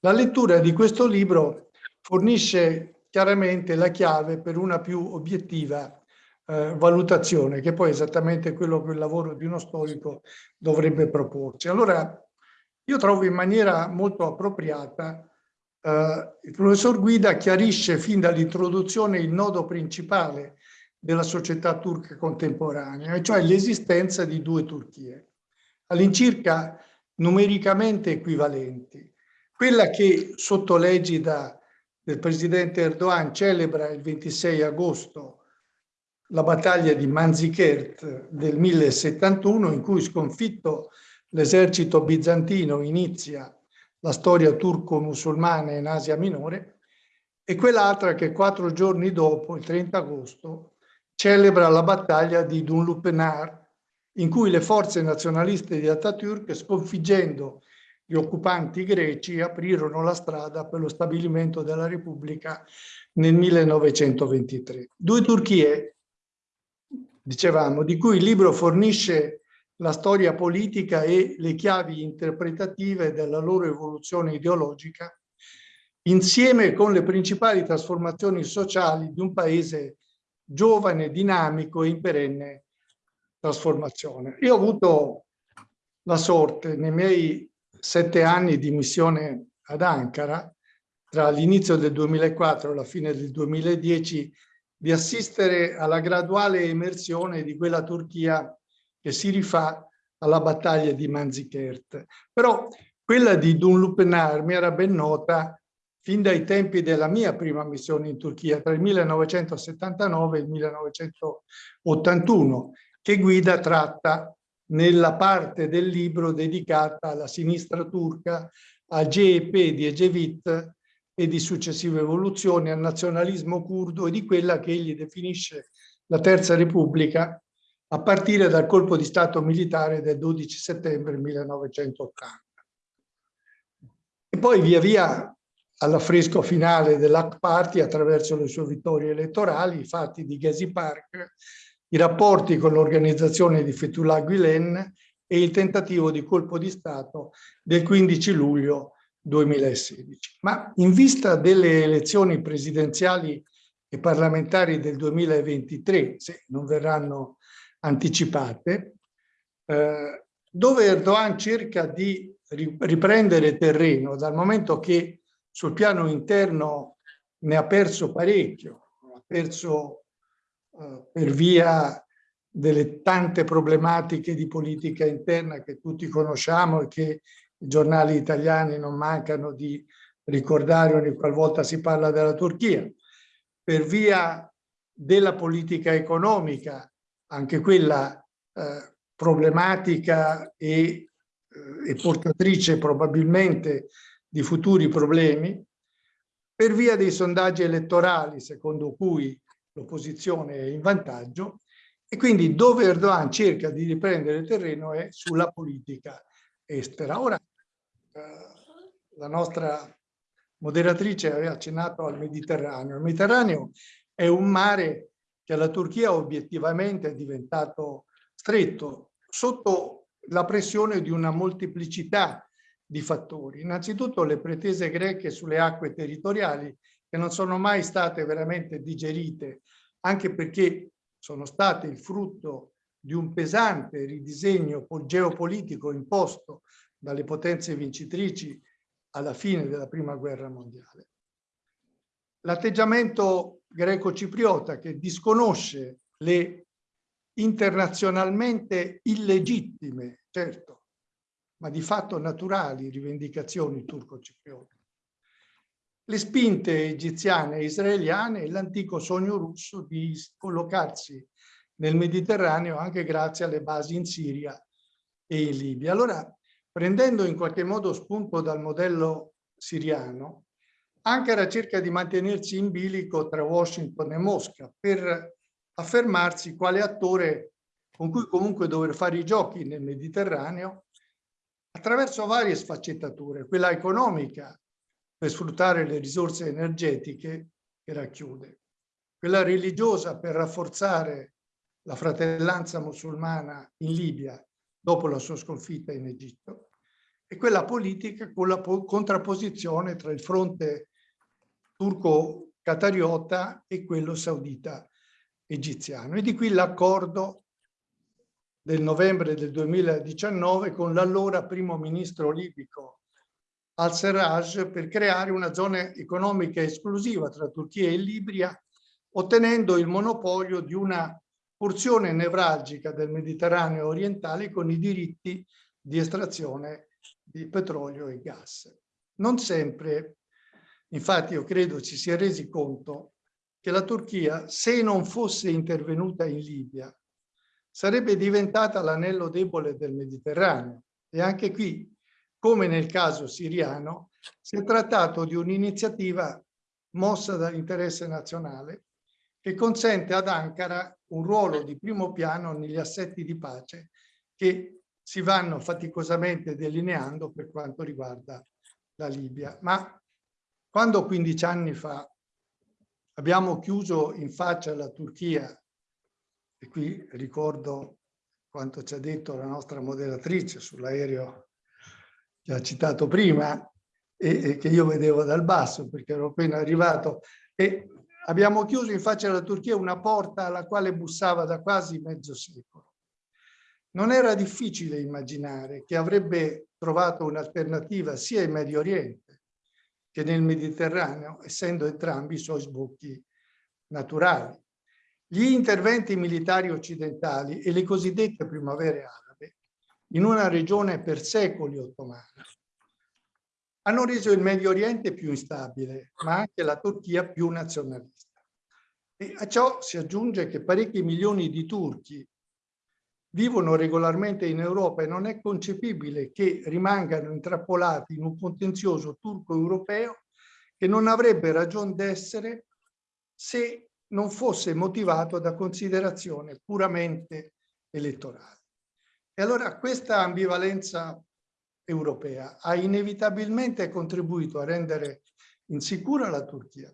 La lettura di questo libro fornisce chiaramente la chiave per una più obiettiva eh, valutazione, che poi è esattamente quello che il lavoro di uno storico dovrebbe proporci. Allora, io trovo in maniera molto appropriata eh, il professor Guida chiarisce fin dall'introduzione il nodo principale della società turca contemporanea, cioè l'esistenza di due Turchie, all'incirca numericamente equivalenti. Quella che sotto l'egida del presidente Erdogan celebra il 26 agosto la battaglia di Manzikert del 1071 in cui sconfitto l'esercito bizantino inizia la storia turco-musulmana in Asia Minore e quell'altra che quattro giorni dopo, il 30 agosto, celebra la battaglia di Dunlupenar in cui le forze nazionaliste di Atatürk sconfiggendo gli occupanti greci aprirono la strada per lo stabilimento della Repubblica nel 1923. Due Turchie, dicevamo, di cui il libro fornisce la storia politica e le chiavi interpretative della loro evoluzione ideologica, insieme con le principali trasformazioni sociali di un paese giovane, dinamico e in perenne trasformazione. Io ho avuto la sorte nei miei sette anni di missione ad Ankara, tra l'inizio del 2004 e la fine del 2010, di assistere alla graduale emersione di quella Turchia che si rifà alla battaglia di Manzikert. Però quella di Dunlupenar mi era ben nota fin dai tempi della mia prima missione in Turchia, tra il 1979 e il 1981, che Guida tratta nella parte del libro dedicata alla sinistra turca, al GEP di Ecevit e di successive evoluzioni, al nazionalismo curdo e di quella che egli definisce la Terza Repubblica a partire dal colpo di Stato militare del 12 settembre 1980. E poi via via all'affresco finale dell'Act Party attraverso le sue vittorie elettorali, i fatti di Gezi Park, i rapporti con l'organizzazione di Fethullah Gulen e il tentativo di colpo di Stato del 15 luglio 2016. Ma in vista delle elezioni presidenziali e parlamentari del 2023, se non verranno anticipate, eh, dove Erdogan cerca di riprendere terreno dal momento che sul piano interno ne ha perso parecchio, ha perso eh, per via delle tante problematiche di politica interna che tutti conosciamo e che i giornali italiani non mancano di ricordare ogni qualvolta si parla della Turchia, per via della politica economica anche quella eh, problematica e, eh, e portatrice probabilmente di futuri problemi, per via dei sondaggi elettorali secondo cui l'opposizione è in vantaggio e quindi dove Erdogan cerca di riprendere terreno è sulla politica estera. Ora, eh, la nostra moderatrice aveva accennato al Mediterraneo. Il Mediterraneo è un mare che la Turchia obiettivamente è diventato stretto sotto la pressione di una molteplicità di fattori. Innanzitutto le pretese greche sulle acque territoriali che non sono mai state veramente digerite, anche perché sono state il frutto di un pesante ridisegno geopolitico imposto dalle potenze vincitrici alla fine della prima guerra mondiale. L'atteggiamento greco-cipriota che disconosce le internazionalmente illegittime, certo, ma di fatto naturali rivendicazioni turco-cipriote. Le spinte egiziane e israeliane e l'antico sogno russo di collocarsi nel Mediterraneo anche grazie alle basi in Siria e in Libia. Allora, prendendo in qualche modo spunto dal modello siriano, Ankara cerca di mantenersi in bilico tra Washington e Mosca per affermarsi quale attore con cui comunque dover fare i giochi nel Mediterraneo attraverso varie sfaccettature, quella economica per sfruttare le risorse energetiche che racchiude, quella religiosa per rafforzare la fratellanza musulmana in Libia dopo la sua sconfitta in Egitto e quella politica con la contrapposizione tra il fronte turco-catariota e quello saudita-egiziano. E di qui l'accordo del novembre del 2019 con l'allora primo ministro libico al-Serraj per creare una zona economica esclusiva tra Turchia e Libia, ottenendo il monopolio di una porzione nevralgica del Mediterraneo orientale con i diritti di estrazione di petrolio e gas. Non sempre, infatti io credo ci si è resi conto che la Turchia, se non fosse intervenuta in Libia, sarebbe diventata l'anello debole del Mediterraneo. E anche qui, come nel caso siriano, si è trattato di un'iniziativa mossa dall'interesse nazionale che consente ad Ankara un ruolo di primo piano negli assetti di pace che si vanno faticosamente delineando per quanto riguarda la Libia. Ma quando 15 anni fa abbiamo chiuso in faccia alla Turchia e qui ricordo quanto ci ha detto la nostra moderatrice sull'aereo che ha citato prima e, e, che io vedevo dal basso perché ero appena arrivato e abbiamo chiuso in faccia alla Turchia una porta alla quale bussava da quasi mezzo secolo. Non era difficile immaginare che avrebbe trovato un'alternativa sia in Medio Oriente che nel Mediterraneo, essendo entrambi i suoi sbocchi naturali. Gli interventi militari occidentali e le cosiddette primavere arabe in una regione per secoli ottomana hanno reso il Medio Oriente più instabile, ma anche la Turchia più nazionalista. E a ciò si aggiunge che parecchi milioni di turchi vivono regolarmente in Europa e non è concepibile che rimangano intrappolati in un contenzioso turco-europeo che non avrebbe ragione d'essere se non fosse motivato da considerazioni puramente elettorali. E allora questa ambivalenza europea ha inevitabilmente contribuito a rendere insicura la Turchia,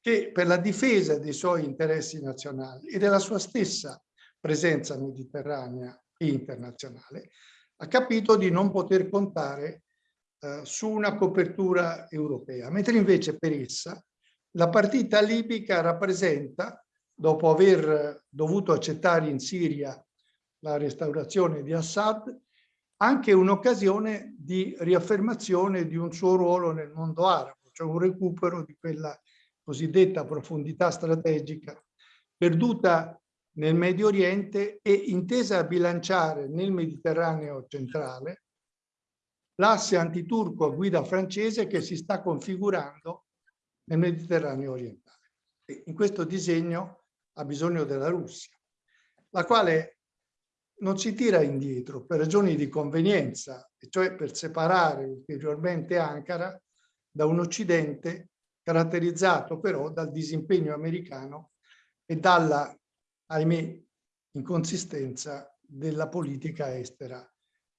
che per la difesa dei suoi interessi nazionali e della sua stessa presenza mediterranea e internazionale, ha capito di non poter contare eh, su una copertura europea, mentre invece per essa la partita libica rappresenta, dopo aver dovuto accettare in Siria la restaurazione di Assad, anche un'occasione di riaffermazione di un suo ruolo nel mondo arabo, cioè un recupero di quella cosiddetta profondità strategica perduta nel Medio Oriente e intesa a bilanciare nel Mediterraneo centrale l'asse antiturco a guida francese che si sta configurando nel Mediterraneo orientale. E in questo disegno ha bisogno della Russia, la quale non si tira indietro per ragioni di convenienza, cioè per separare ulteriormente Ankara da un Occidente caratterizzato però dal disimpegno americano e dalla, ahimè, inconsistenza della politica estera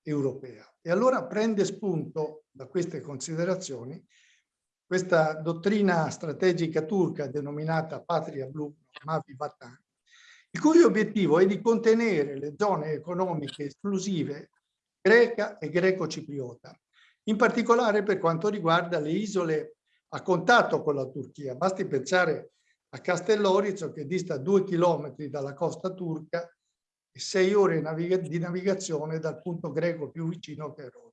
europea. E allora prende spunto da queste considerazioni questa dottrina strategica turca denominata Patria Blu, Mavi Vatan, il cui obiettivo è di contenere le zone economiche esclusive greca e greco-cipriota, in particolare per quanto riguarda le isole a contatto con la Turchia. Basti pensare a Castellorizo che dista due chilometri dalla costa turca e sei ore di navigazione dal punto greco più vicino che è Roma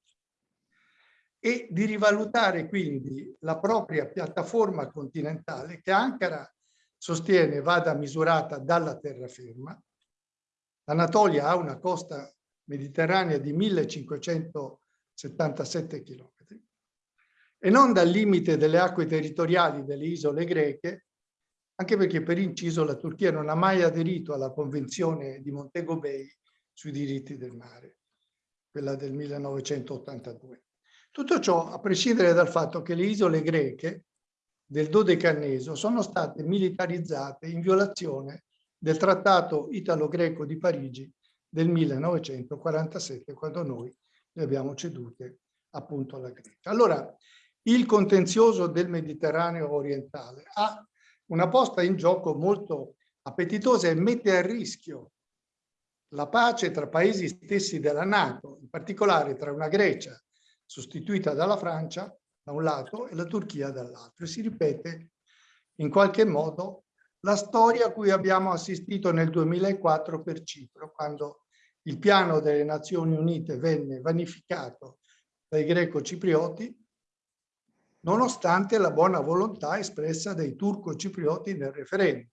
e di rivalutare quindi la propria piattaforma continentale che Ankara sostiene vada misurata dalla terraferma. L'Anatolia ha una costa mediterranea di 1577 km e non dal limite delle acque territoriali delle isole greche, anche perché per inciso la Turchia non ha mai aderito alla Convenzione di Montego Bay sui diritti del mare, quella del 1982. Tutto ciò a prescindere dal fatto che le isole greche del Dodecanneso sono state militarizzate in violazione del trattato italo-greco di Parigi del 1947, quando noi le abbiamo cedute appunto alla Grecia. Allora, il contenzioso del Mediterraneo orientale ha una posta in gioco molto appetitosa e mette a rischio la pace tra paesi stessi della Nato, in particolare tra una Grecia sostituita dalla Francia da un lato e la Turchia dall'altro. E si ripete in qualche modo la storia a cui abbiamo assistito nel 2004 per Cipro, quando il piano delle Nazioni Unite venne vanificato dai greco-ciprioti, nonostante la buona volontà espressa dai turco-ciprioti nel referendum,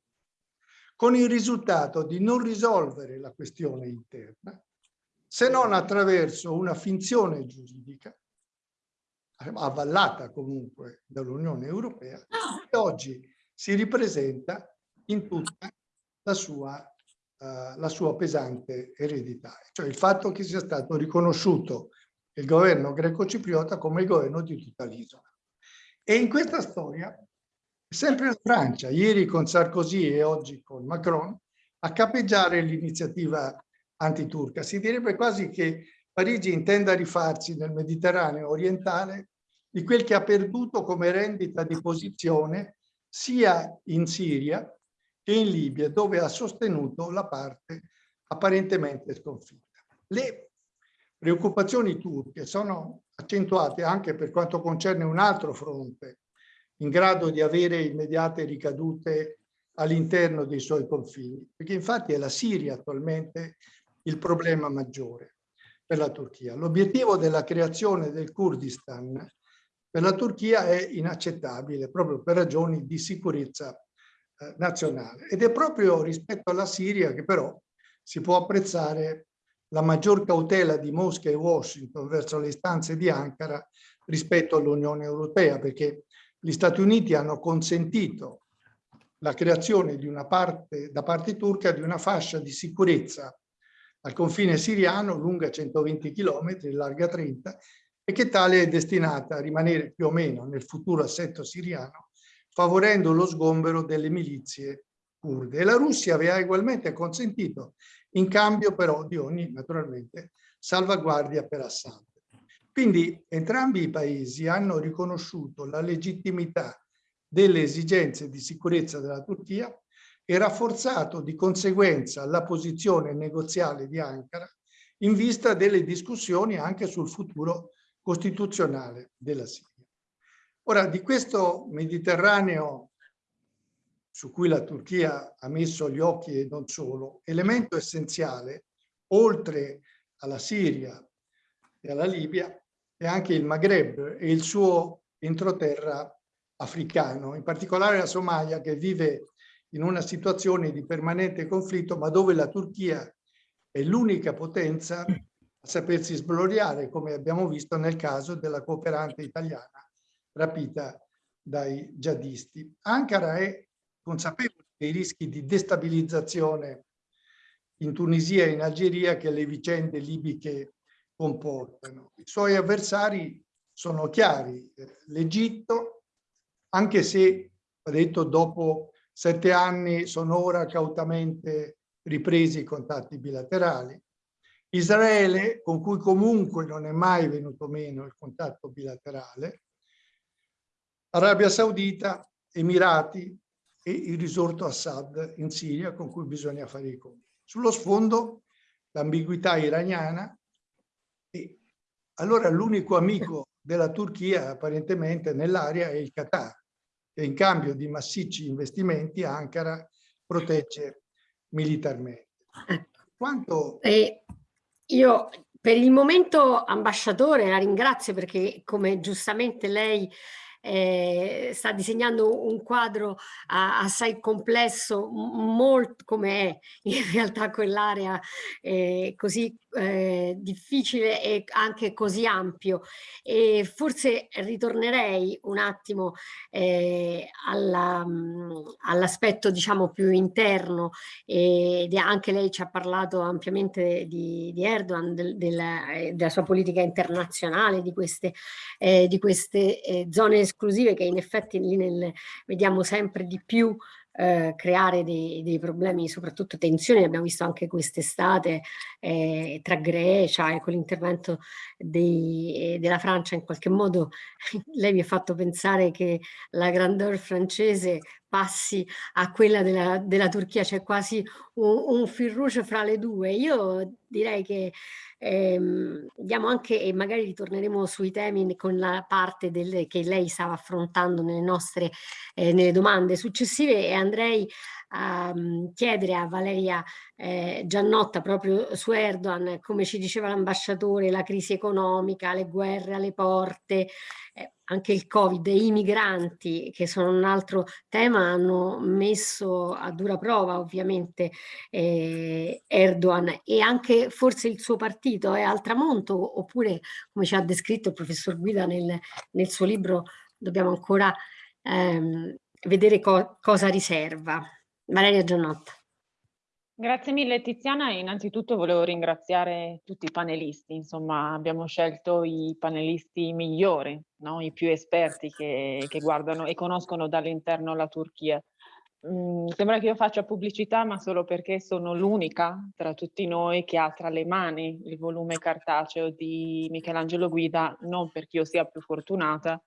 con il risultato di non risolvere la questione interna, se non attraverso una finzione giuridica avvallata comunque dall'Unione Europea, che oggi si ripresenta in tutta la sua, uh, la sua pesante eredità, cioè il fatto che sia stato riconosciuto il governo greco-cipriota come il governo di tutta l'isola. E in questa storia, sempre la Francia, ieri con Sarkozy e oggi con Macron, a capeggiare l'iniziativa antiturca. Si direbbe quasi che Parigi intenda rifarsi nel Mediterraneo orientale di quel che ha perduto come rendita di posizione sia in Siria che in Libia, dove ha sostenuto la parte apparentemente sconfitta. Le preoccupazioni turche sono accentuate anche per quanto concerne un altro fronte, in grado di avere immediate ricadute all'interno dei suoi confini, perché infatti è la Siria attualmente il problema maggiore per la Turchia. L'obiettivo della creazione del Kurdistan per la Turchia è inaccettabile proprio per ragioni di sicurezza eh, nazionale. Ed è proprio rispetto alla Siria che però si può apprezzare la maggior cautela di Mosca e Washington verso le istanze di Ankara rispetto all'Unione Europea perché gli Stati Uniti hanno consentito la creazione parte, da parte turca di una fascia di sicurezza al confine siriano lunga 120 km, larga 30 e che tale è destinata a rimanere più o meno nel futuro assetto siriano favorendo lo sgombero delle milizie kurde. E la Russia aveva ugualmente consentito, in cambio però di ogni, naturalmente, salvaguardia per Assad. Quindi entrambi i paesi hanno riconosciuto la legittimità delle esigenze di sicurezza della Turchia e rafforzato di conseguenza la posizione negoziale di Ankara in vista delle discussioni anche sul futuro costituzionale della Siria. Ora, di questo Mediterraneo su cui la Turchia ha messo gli occhi e non solo, elemento essenziale, oltre alla Siria e alla Libia, è anche il Maghreb e il suo entroterra africano, in particolare la Somalia che vive in una situazione di permanente conflitto, ma dove la Turchia è l'unica potenza a sapersi sbloriare, come abbiamo visto nel caso della cooperante italiana rapita dai jihadisti. Ankara è consapevole dei rischi di destabilizzazione in Tunisia e in Algeria che le vicende libiche comportano. I suoi avversari sono chiari. L'Egitto, anche se, ho detto, dopo sette anni sono ora cautamente ripresi i contatti bilaterali. Israele, con cui comunque non è mai venuto meno il contatto bilaterale, Arabia Saudita, Emirati e il risorto Assad in Siria con cui bisogna fare i conti. Sullo sfondo l'ambiguità iraniana e allora l'unico amico della Turchia apparentemente nell'area è il Qatar che in cambio di massicci investimenti Ankara protegge militarmente. Ecco. Quanto... Eh, io per il momento ambasciatore la ringrazio perché come giustamente lei eh, sta disegnando un quadro assai complesso, molto come è in realtà quell'area eh, così eh, difficile e anche così ampio. E forse ritornerei un attimo eh, all'aspetto all diciamo più interno ed anche lei ci ha parlato ampiamente di, di Erdogan, del, della, della, sua politica internazionale, di queste, eh, di queste eh, zone esclusive che in effetti lì nel, vediamo sempre di più eh, creare dei, dei, problemi, soprattutto tensioni, abbiamo visto anche quest'estate eh, tra Grecia e con l'intervento della Francia in qualche modo lei mi ha fatto pensare che la grandeur francese passi a quella della, della Turchia, c'è quasi un, un fil rouge fra le due. Io direi che ehm, diamo anche, e magari ritorneremo sui temi con la parte del, che lei stava affrontando nelle nostre eh, nelle domande successive e andrei a um, chiedere a Valeria eh, Giannotta proprio su Erdogan, come ci diceva l'ambasciatore, la crisi economica, le guerre alle porte, eh, anche il Covid i migranti, che sono un altro tema, hanno messo a dura prova ovviamente eh, Erdogan e anche forse il suo partito è al tramonto, oppure come ci ha descritto il professor Guida nel, nel suo libro, dobbiamo ancora ehm, vedere co cosa riserva. Valeria Giannotta. Grazie mille Tiziana, innanzitutto volevo ringraziare tutti i panelisti, insomma abbiamo scelto i panelisti migliori, no? i più esperti che, che guardano e conoscono dall'interno la Turchia. Mm, sembra che io faccia pubblicità ma solo perché sono l'unica tra tutti noi che ha tra le mani il volume cartaceo di Michelangelo Guida, non perché io sia più fortunata,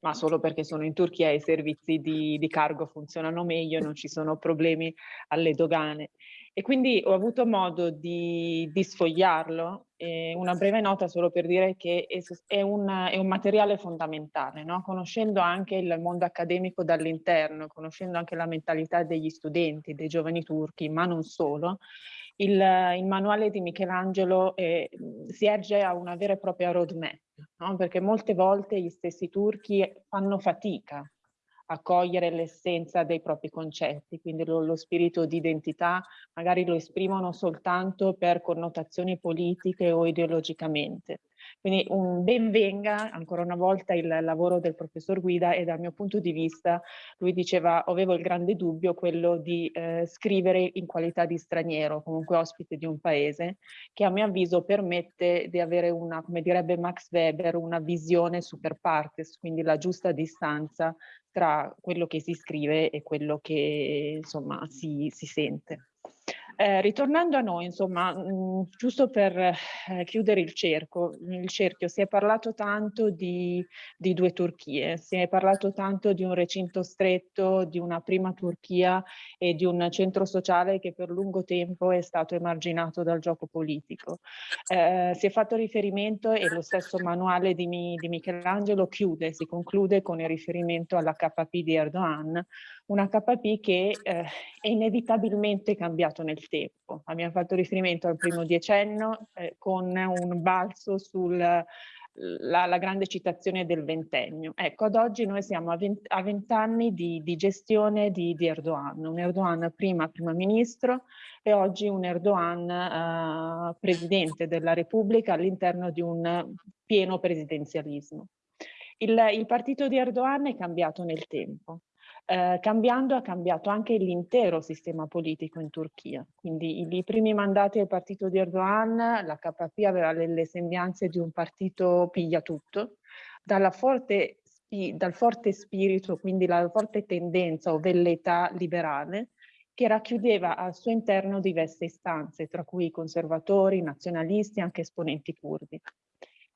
ma solo perché sono in Turchia e i servizi di, di cargo funzionano meglio non ci sono problemi alle dogane. E quindi ho avuto modo di, di sfogliarlo, eh, una breve nota solo per dire che è, un, è un, materiale fondamentale, no? conoscendo anche il mondo accademico dall'interno, conoscendo anche la mentalità degli studenti, dei giovani turchi, ma non solo, il, il manuale di Michelangelo eh, si erge a una vera e propria roadmap, no? perché molte volte gli stessi turchi fanno fatica a cogliere l'essenza dei propri concetti, quindi lo, lo, spirito di identità magari lo esprimono soltanto per connotazioni politiche o ideologicamente. Quindi un ben venga ancora una volta il lavoro del professor Guida e dal mio punto di vista lui diceva avevo il grande dubbio quello di eh, scrivere in qualità di straniero, comunque ospite di un paese, che a mio avviso permette di avere una, come direbbe Max Weber, una visione super partes, quindi la giusta distanza tra quello che si scrive e quello che insomma si, si sente. Eh, ritornando a noi, insomma, mh, mm, giusto per eh, chiudere il, cerco, il cerchio, si è parlato tanto di, di, due Turchie, si è parlato tanto di un recinto stretto, di una prima Turchia e di un centro sociale che per lungo tempo è stato emarginato dal gioco politico. Eh, si è fatto riferimento e lo stesso manuale di, di Michelangelo chiude, si conclude con il riferimento alla KP di Erdogan, una KP che eh, è inevitabilmente cambiato nel tempo. Abbiamo fatto riferimento al primo decennio eh, con un balzo sulla la, grande citazione del ventennio. Ecco, ad oggi noi siamo a vent'anni di, di, gestione di, di, Erdogan, un Erdogan prima primo ministro e oggi un Erdogan eh, presidente della Repubblica all'interno di un pieno presidenzialismo. Il, il partito di Erdogan è cambiato nel tempo eh, cambiando ha cambiato anche l'intero sistema politico in Turchia. Quindi i, i, primi mandati del partito di Erdogan, la KP aveva le, sembianze di un partito piglia tutto, forte, dal forte spirito, quindi la forte tendenza o velleità liberale, che racchiudeva al suo interno diverse istanze, tra cui conservatori, nazionalisti e anche esponenti curdi.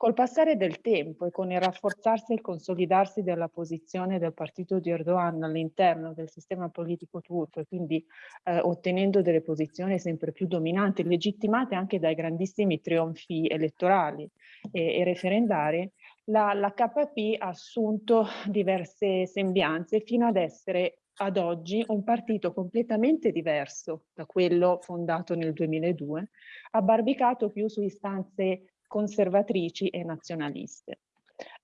Col passare del tempo e con il rafforzarsi e il consolidarsi della posizione del partito di Erdogan all'interno del sistema politico turco e quindi eh, ottenendo delle posizioni sempre più dominanti, legittimate anche dai grandissimi trionfi elettorali e, e referendari, la, la KP ha assunto diverse sembianze fino ad essere ad oggi un partito completamente diverso da quello fondato nel 2002, abbarbicato più su istanze conservatrici e nazionaliste.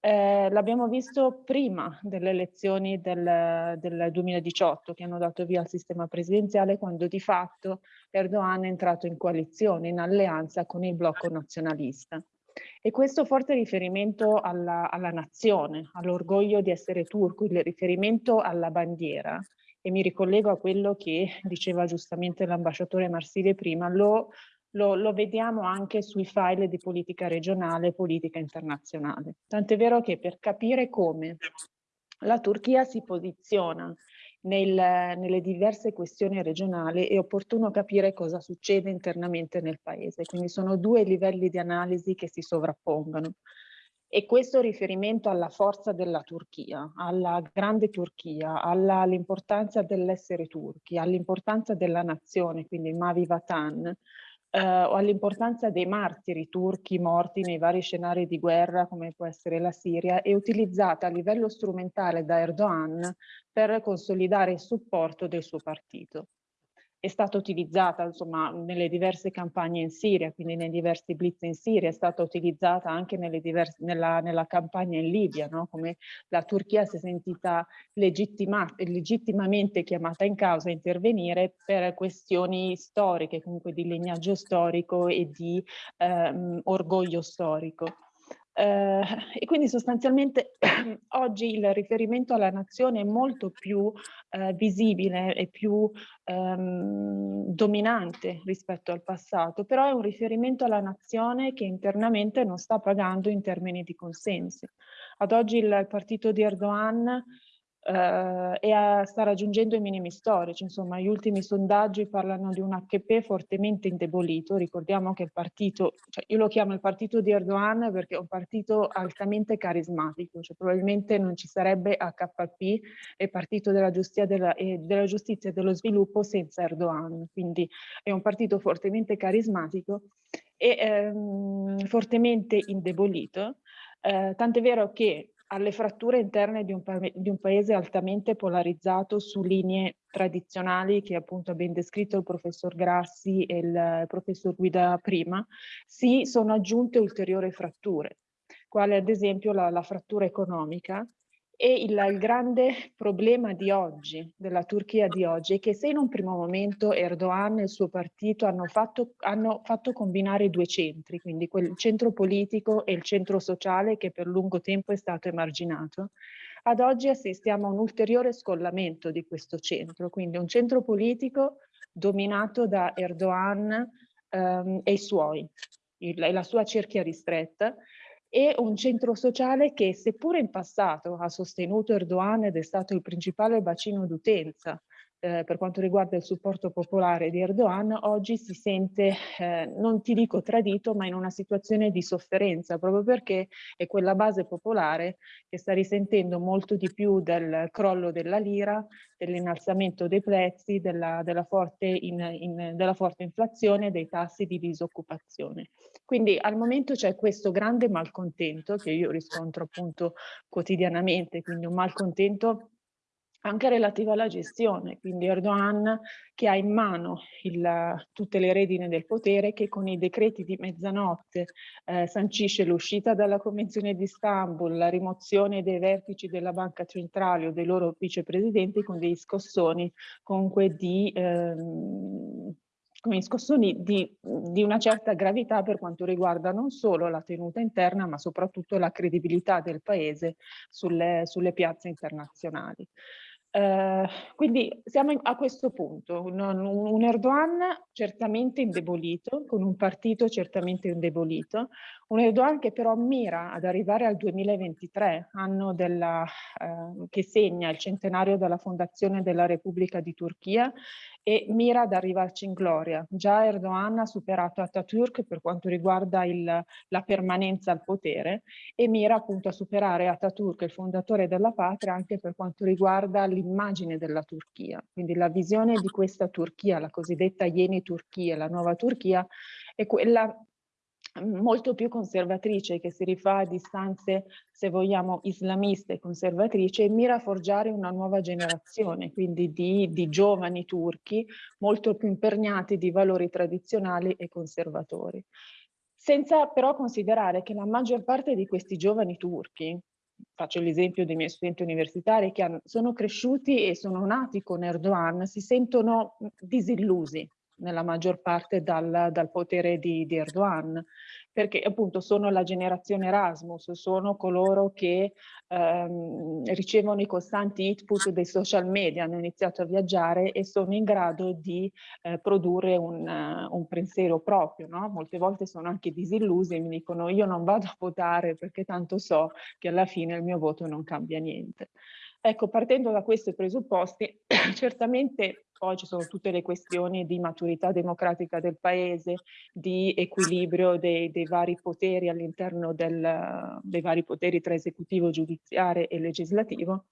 Eh, L'abbiamo visto prima delle elezioni del, del, 2018 che hanno dato via al sistema presidenziale quando di fatto Erdogan è entrato in coalizione, in alleanza con il blocco nazionalista. E questo forte riferimento alla, alla nazione, all'orgoglio di essere turco, il riferimento alla bandiera, e mi ricollego a quello che diceva giustamente l'ambasciatore Marsile prima, lo lo, lo, vediamo anche sui file di politica regionale e politica internazionale. Tant'è vero che per capire come la Turchia si posiziona nel, nelle diverse questioni regionali è opportuno capire cosa succede internamente nel paese. Quindi sono due livelli di analisi che si sovrappongono. E questo riferimento alla forza della Turchia, alla grande Turchia, all'importanza dell'essere turchi, all'importanza della nazione, quindi Mavi Vatan, eh, o all'importanza dei martiri turchi morti nei vari scenari di guerra come può essere la Siria, è utilizzata a livello strumentale da Erdogan per consolidare il supporto del suo partito è stata utilizzata insomma, nelle diverse campagne in Siria, quindi nei diversi blitz in Siria, è stata utilizzata anche diverse, nella, nella, campagna in Libia, no? come la Turchia si è sentita legittimamente chiamata in causa a intervenire per questioni storiche, comunque di legnaggio storico e di ehm, orgoglio storico. Eh, e quindi sostanzialmente oggi il riferimento alla nazione è molto più eh, visibile e più ehm, dominante rispetto al passato, però è un riferimento alla nazione che internamente non sta pagando in termini di consensi. Ad oggi il partito di Erdogan eh, e a, sta raggiungendo i minimi storici. Insomma, gli ultimi sondaggi parlano di un HP fortemente indebolito. Ricordiamo che il partito, cioè io lo chiamo il partito di Erdogan perché è un partito altamente carismatico, cioè probabilmente non ci sarebbe HP e partito della giustizia, della, e della giustizia e dello sviluppo senza Erdogan. Quindi è un partito fortemente carismatico e ehm, fortemente indebolito. Eh, tant'è vero che alle fratture interne di un, di un, paese altamente polarizzato su linee tradizionali che appunto ha ben descritto il professor Grassi e il professor Guida prima, si sono aggiunte ulteriori fratture, quale ad esempio la, la frattura economica e il, il, grande problema di oggi, della Turchia di oggi, è che se in un primo momento Erdogan e il suo partito hanno fatto, hanno fatto combinare due centri, quindi quel centro politico e il centro sociale che per lungo tempo è stato emarginato, ad oggi assistiamo a un ulteriore scollamento di questo centro, quindi un centro politico dominato da Erdogan ehm, e i suoi, il, la sua cerchia ristretta, e un centro sociale che seppure in passato ha sostenuto Erdogan ed è stato il principale bacino d'utenza eh, per quanto riguarda il supporto popolare di Erdogan, oggi si sente, eh, non ti dico tradito, ma in una situazione di sofferenza, proprio perché è quella base popolare che sta risentendo molto di più del crollo della lira, dell'innalzamento dei prezzi, della, della, forte in, in, della forte inflazione dei tassi di disoccupazione. Quindi al momento c'è questo grande malcontento che io riscontro appunto quotidianamente, quindi un malcontento anche relativa alla gestione, quindi Erdogan che ha in mano il, tutte le redine del potere che con i decreti di mezzanotte eh, sancisce l'uscita dalla Convenzione di Istanbul, la rimozione dei vertici della Banca Centrale o dei loro vicepresidenti con dei scossoni comunque di... Ehm, come scossoni di, di, una certa gravità per quanto riguarda non solo la tenuta interna ma soprattutto la credibilità del paese sulle, sulle piazze internazionali. Eh, quindi siamo a questo punto, un, un, Erdogan certamente indebolito, con un partito certamente indebolito, un Erdogan che però mira ad arrivare al 2023, anno della, eh, che segna il centenario della fondazione della Repubblica di Turchia e mira ad arrivarci in gloria. Già Erdogan ha superato Atatürk per quanto riguarda il, la permanenza al potere e mira appunto a superare Atatürk, il fondatore della patria, anche per quanto riguarda l'immagine della Turchia. Quindi la visione di questa Turchia, la cosiddetta Yeni Turchia, la nuova Turchia, è quella molto più conservatrice che si rifà a distanze, se vogliamo, islamiste e conservatrici e mira a forgiare una nuova generazione, quindi di, di giovani turchi molto più imperniati di valori tradizionali e conservatori. Senza però considerare che la maggior parte di questi giovani turchi, faccio l'esempio dei miei studenti universitari che hanno, sono cresciuti e sono nati con Erdogan, si sentono disillusi nella maggior parte dal, dal potere di, di, Erdogan, perché appunto sono la generazione Erasmus, sono coloro che ehm, ricevono i costanti input dei social media, hanno iniziato a viaggiare e sono in grado di eh, produrre un, uh, un, pensiero proprio. No? Molte volte sono anche disillusi e mi dicono io non vado a votare perché tanto so che alla fine il mio voto non cambia niente. Ecco, partendo da questi presupposti, certamente poi ci sono tutte le questioni di maturità democratica del paese, di equilibrio dei, dei vari poteri all'interno dei vari poteri tra esecutivo, giudiziario e legislativo,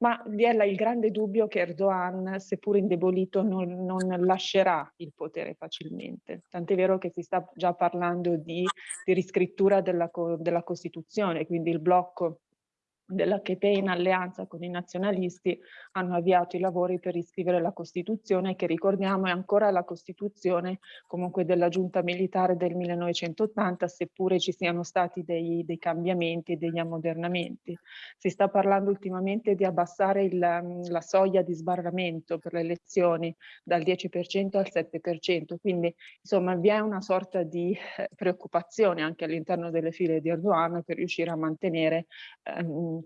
ma vi è il grande dubbio che Erdogan, seppur indebolito, non, non lascerà il potere facilmente. Tant'è vero che si sta già parlando di, di riscrittura della, della Costituzione, quindi il blocco dell'HP in alleanza con i nazionalisti hanno avviato i lavori per riscrivere la Costituzione che ricordiamo è ancora la Costituzione comunque della giunta militare del 1980 seppure ci siano stati dei, dei cambiamenti e degli ammodernamenti. Si sta parlando ultimamente di abbassare il, la soglia di sbarramento per le elezioni dal 10% al 7%, quindi insomma vi è una sorta di eh, preoccupazione anche all'interno delle file di Erdogan per riuscire a mantenere ehm,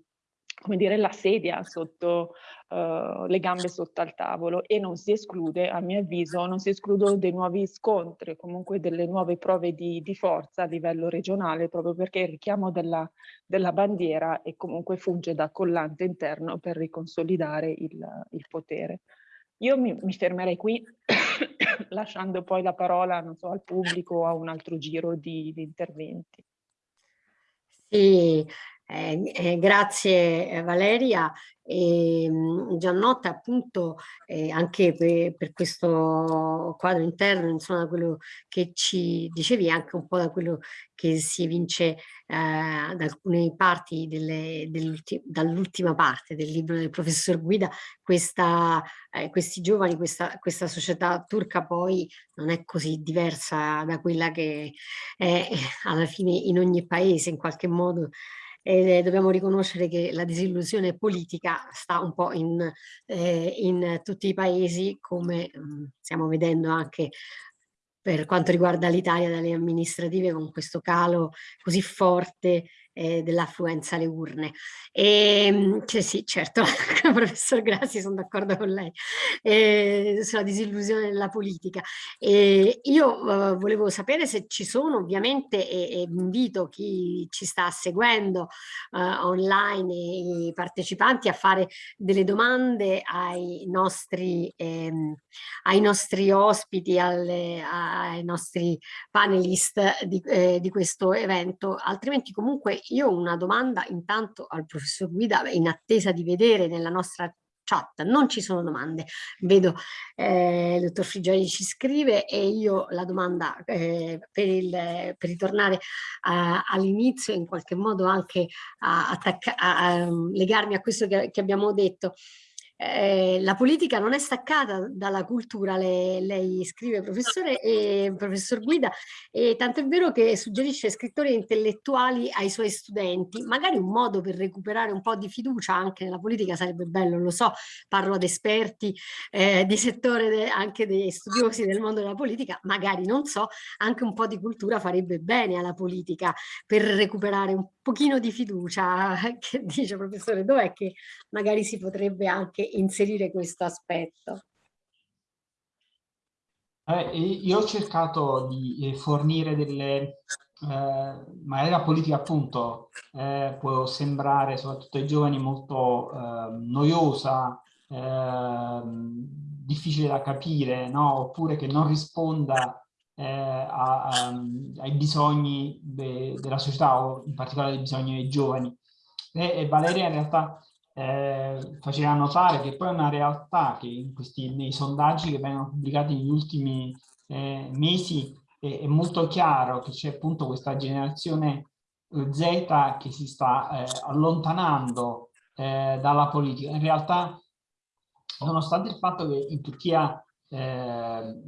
come dire, la sedia sotto, uh, le gambe sotto al tavolo e non si esclude, a mio avviso, non si escludono dei nuovi scontri, comunque delle nuove prove di, di forza a livello regionale, proprio perché il richiamo della, della bandiera e comunque funge da collante interno per riconsolidare il, il potere. Io mi, mi fermerei qui, lasciando poi la parola, non so, al pubblico o a un altro giro di, di interventi. Sì, eh, eh, grazie eh, Valeria. E, ehm, Giannotta appunto eh, anche per, per, questo quadro interno, insomma quello che ci dicevi, anche un po' da quello che si evince eh, da alcune parti dall'ultima parte del libro del professor Guida, questa, eh, questi giovani, questa, questa società turca poi non è così diversa da quella che è alla fine in ogni paese in qualche modo e dobbiamo riconoscere che la disillusione politica sta un po' in, eh, in tutti i paesi come mm, stiamo vedendo anche per quanto riguarda l'Italia dalle amministrative con questo calo così forte eh, dell'affluenza alle urne. E, ehm, cioè, sì, certo, professor Grassi, sono d'accordo con lei, eh, sulla disillusione della politica. E io uh, volevo sapere se ci sono ovviamente, e, e invito chi ci sta seguendo uh, online e i partecipanti a fare delle domande ai nostri, ehm, ai nostri ospiti, alle, ai nostri panelist di, eh, di questo evento, altrimenti comunque io ho una domanda intanto al professor Guida in attesa di vedere nella nostra chat, non ci sono domande, vedo eh, il dottor Frigioli ci scrive e io la domanda eh, per, il, per, ritornare all'inizio in qualche modo anche a, a, a, legarmi a questo che, che abbiamo detto, eh, la politica non è staccata dalla cultura, le, lei scrive professore e professor Guida, e tanto è vero che suggerisce scrittori intellettuali ai suoi studenti, magari un modo per recuperare un po' di fiducia anche nella politica sarebbe bello, lo so, parlo ad esperti eh, di settore, de, anche dei studiosi del mondo della politica, magari non so, anche un po' di cultura farebbe bene alla politica per recuperare un pochino di fiducia, che dice professore, dov'è che magari si potrebbe anche inserire questo aspetto? Eh, io ho cercato di eh, fornire delle, eh, magari la politica appunto eh, può sembrare soprattutto ai giovani molto eh, noiosa, eh, difficile da capire, no? oppure che non risponda a, a, ai bisogni de, della società o in particolare ai bisogni dei giovani. E, e Valeria in realtà eh, faceva notare che poi è una realtà che questi, nei sondaggi che vengono pubblicati negli ultimi eh, mesi è, è, molto chiaro che c'è appunto questa generazione eh, Z che si sta eh, allontanando eh, dalla politica. In realtà, nonostante il fatto che in Turchia eh,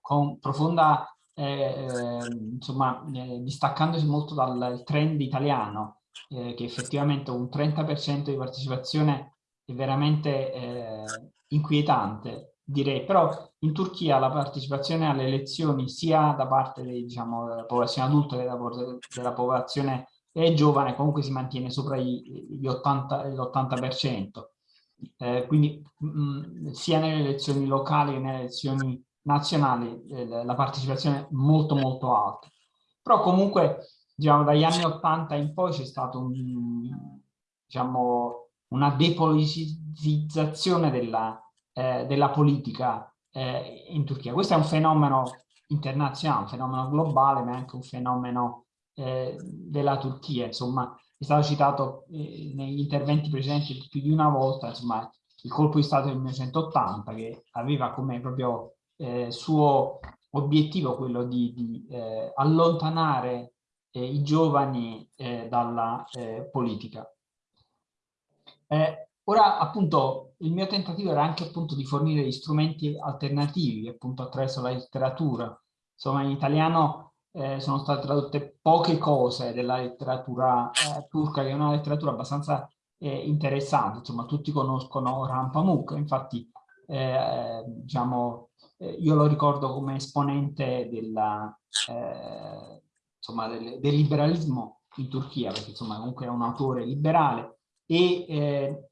con profonda eh, insomma, eh, distaccandosi molto dal trend italiano, eh, che effettivamente un 30% di partecipazione è veramente eh, inquietante, direi. Però in Turchia la partecipazione alle elezioni sia da parte dei, diciamo, della popolazione adulta che della, della popolazione giovane comunque si mantiene sopra gli 80%. Eh, quindi mh, mm, sia nelle elezioni locali che nelle elezioni nazionali eh, la partecipazione è molto molto alta. Però comunque diciamo, dagli anni 80 in poi c'è stato un, diciamo, una depoliticizzazione della, eh, della politica eh, in Turchia. Questo è un fenomeno internazionale, un fenomeno globale, ma anche un fenomeno eh, della Turchia. Insomma, è stato citato eh, negli interventi precedenti più di una volta, insomma, il colpo di Stato del 1980 che aveva come proprio eh, suo obiettivo quello di, di eh, allontanare eh, i giovani eh, dalla eh, politica. ora appunto il mio tentativo era anche appunto di fornire strumenti alternativi appunto attraverso la letteratura. Insomma in italiano eh, sono state tradotte poche cose della letteratura eh, turca, che è una letteratura abbastanza eh, interessante, insomma tutti conoscono Orhan Pamuk, infatti diciamo, io lo ricordo come esponente della, insomma, del, del, liberalismo in Turchia, perché insomma comunque è un autore liberale e eh,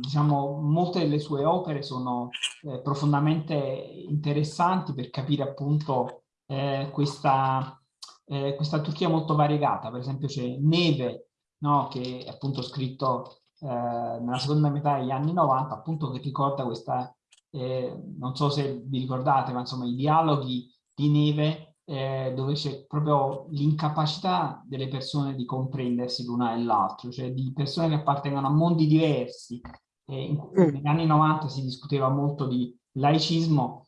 diciamo molte delle sue opere sono eh, profondamente interessanti per capire appunto eh, questa, eh, questa Turchia molto variegata, per esempio c'è Neve, no, che è appunto scritto eh, nella seconda metà degli anni 90, appunto che ricorda questa, eh, non so se vi ricordate, ma insomma i dialoghi di Neve eh, dove c'è proprio l'incapacità delle persone di comprendersi l'una e l'altro, cioè di persone che appartengono a mondi diversi. Mm. negli anni 90 si discuteva molto di laicismo,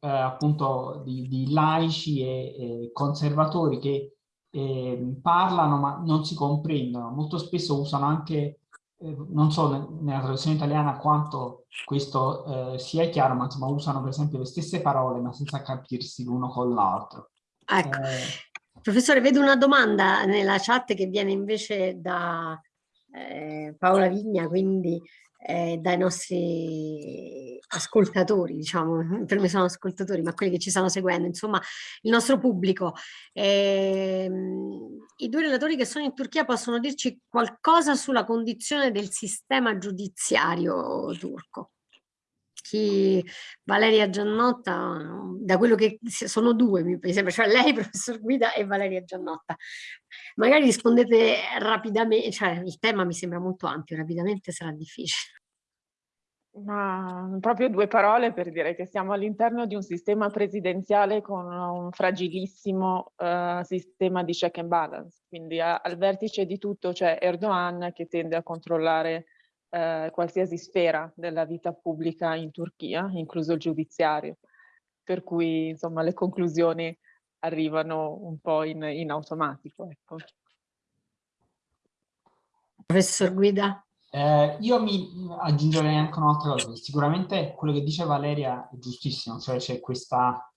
eh, appunto di, di, laici e, e conservatori che eh, parlano ma non si comprendono. Molto spesso usano anche, eh, non so nella traduzione italiana quanto questo eh, sia chiaro, ma insomma usano per esempio le stesse parole ma senza capirsi l'uno con l'altro. Ecco. Eh. Professore, vedo una domanda nella chat che viene invece da eh, Paola Vigna, quindi dai nostri ascoltatori, diciamo, per me sono ascoltatori, ma quelli che ci stanno seguendo, insomma, il nostro pubblico. Eh, I due relatori che sono in Turchia possono dirci qualcosa sulla condizione del sistema giudiziario turco? Chi, Valeria Giannotta, da quello che sono due mi sembra, cioè lei, professor Guida e Valeria Giannotta. Magari rispondete rapidamente, cioè il tema mi sembra molto ampio, rapidamente sarà difficile. Ma proprio due parole per dire che siamo all'interno di un sistema presidenziale con un fragilissimo uh, sistema di check and balance, quindi a, al vertice di tutto c'è Erdogan che tende a controllare uh, qualsiasi sfera della vita pubblica in Turchia, incluso il giudiziario, per cui insomma le conclusioni arrivano un po' in, in automatico. Ecco. Professor Guida? Eh, io mi aggiungerei anche un'altra cosa, sicuramente quello che dice Valeria è giustissimo, cioè c'è questa,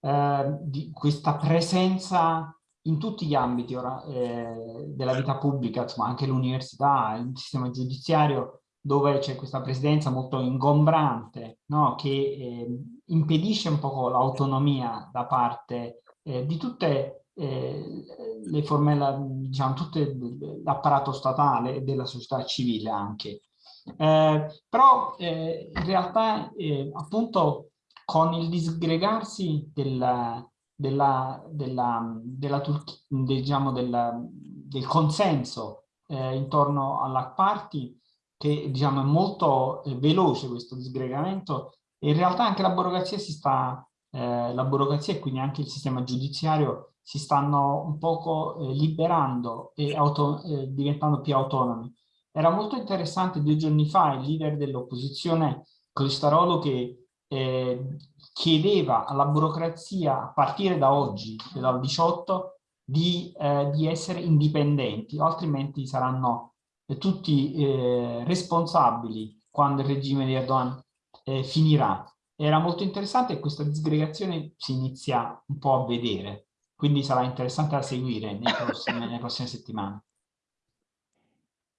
eh, questa presenza in tutti gli ambiti ora, eh, della vita pubblica, insomma anche l'università, il sistema giudiziario, dove c'è questa presidenza molto ingombrante, no? che eh, impedisce un po' l'autonomia da parte eh, di tutte eh, le forme, la, diciamo, tutto l'apparato statale e della società civile anche. Eh, però eh, in realtà eh, appunto con il disgregarsi della, della, della, della diciamo del consenso eh, intorno alla party che diciamo è molto eh, veloce questo disgregamento in realtà anche la burocrazia si sta la burocrazia e quindi anche il sistema giudiziario si stanno un poco eh, liberando e eh, diventando più autonomi. Era molto interessante due giorni fa il leader dell'opposizione Cristarolo che eh, chiedeva alla burocrazia a partire da oggi, dal 18, di, eh, di essere indipendenti, altrimenti saranno eh, tutti responsabili quando il regime di Erdogan finirà. Era molto interessante e questa disgregazione si inizia un po' a vedere quindi sarà interessante da seguire prossimi, nelle prossime settimane.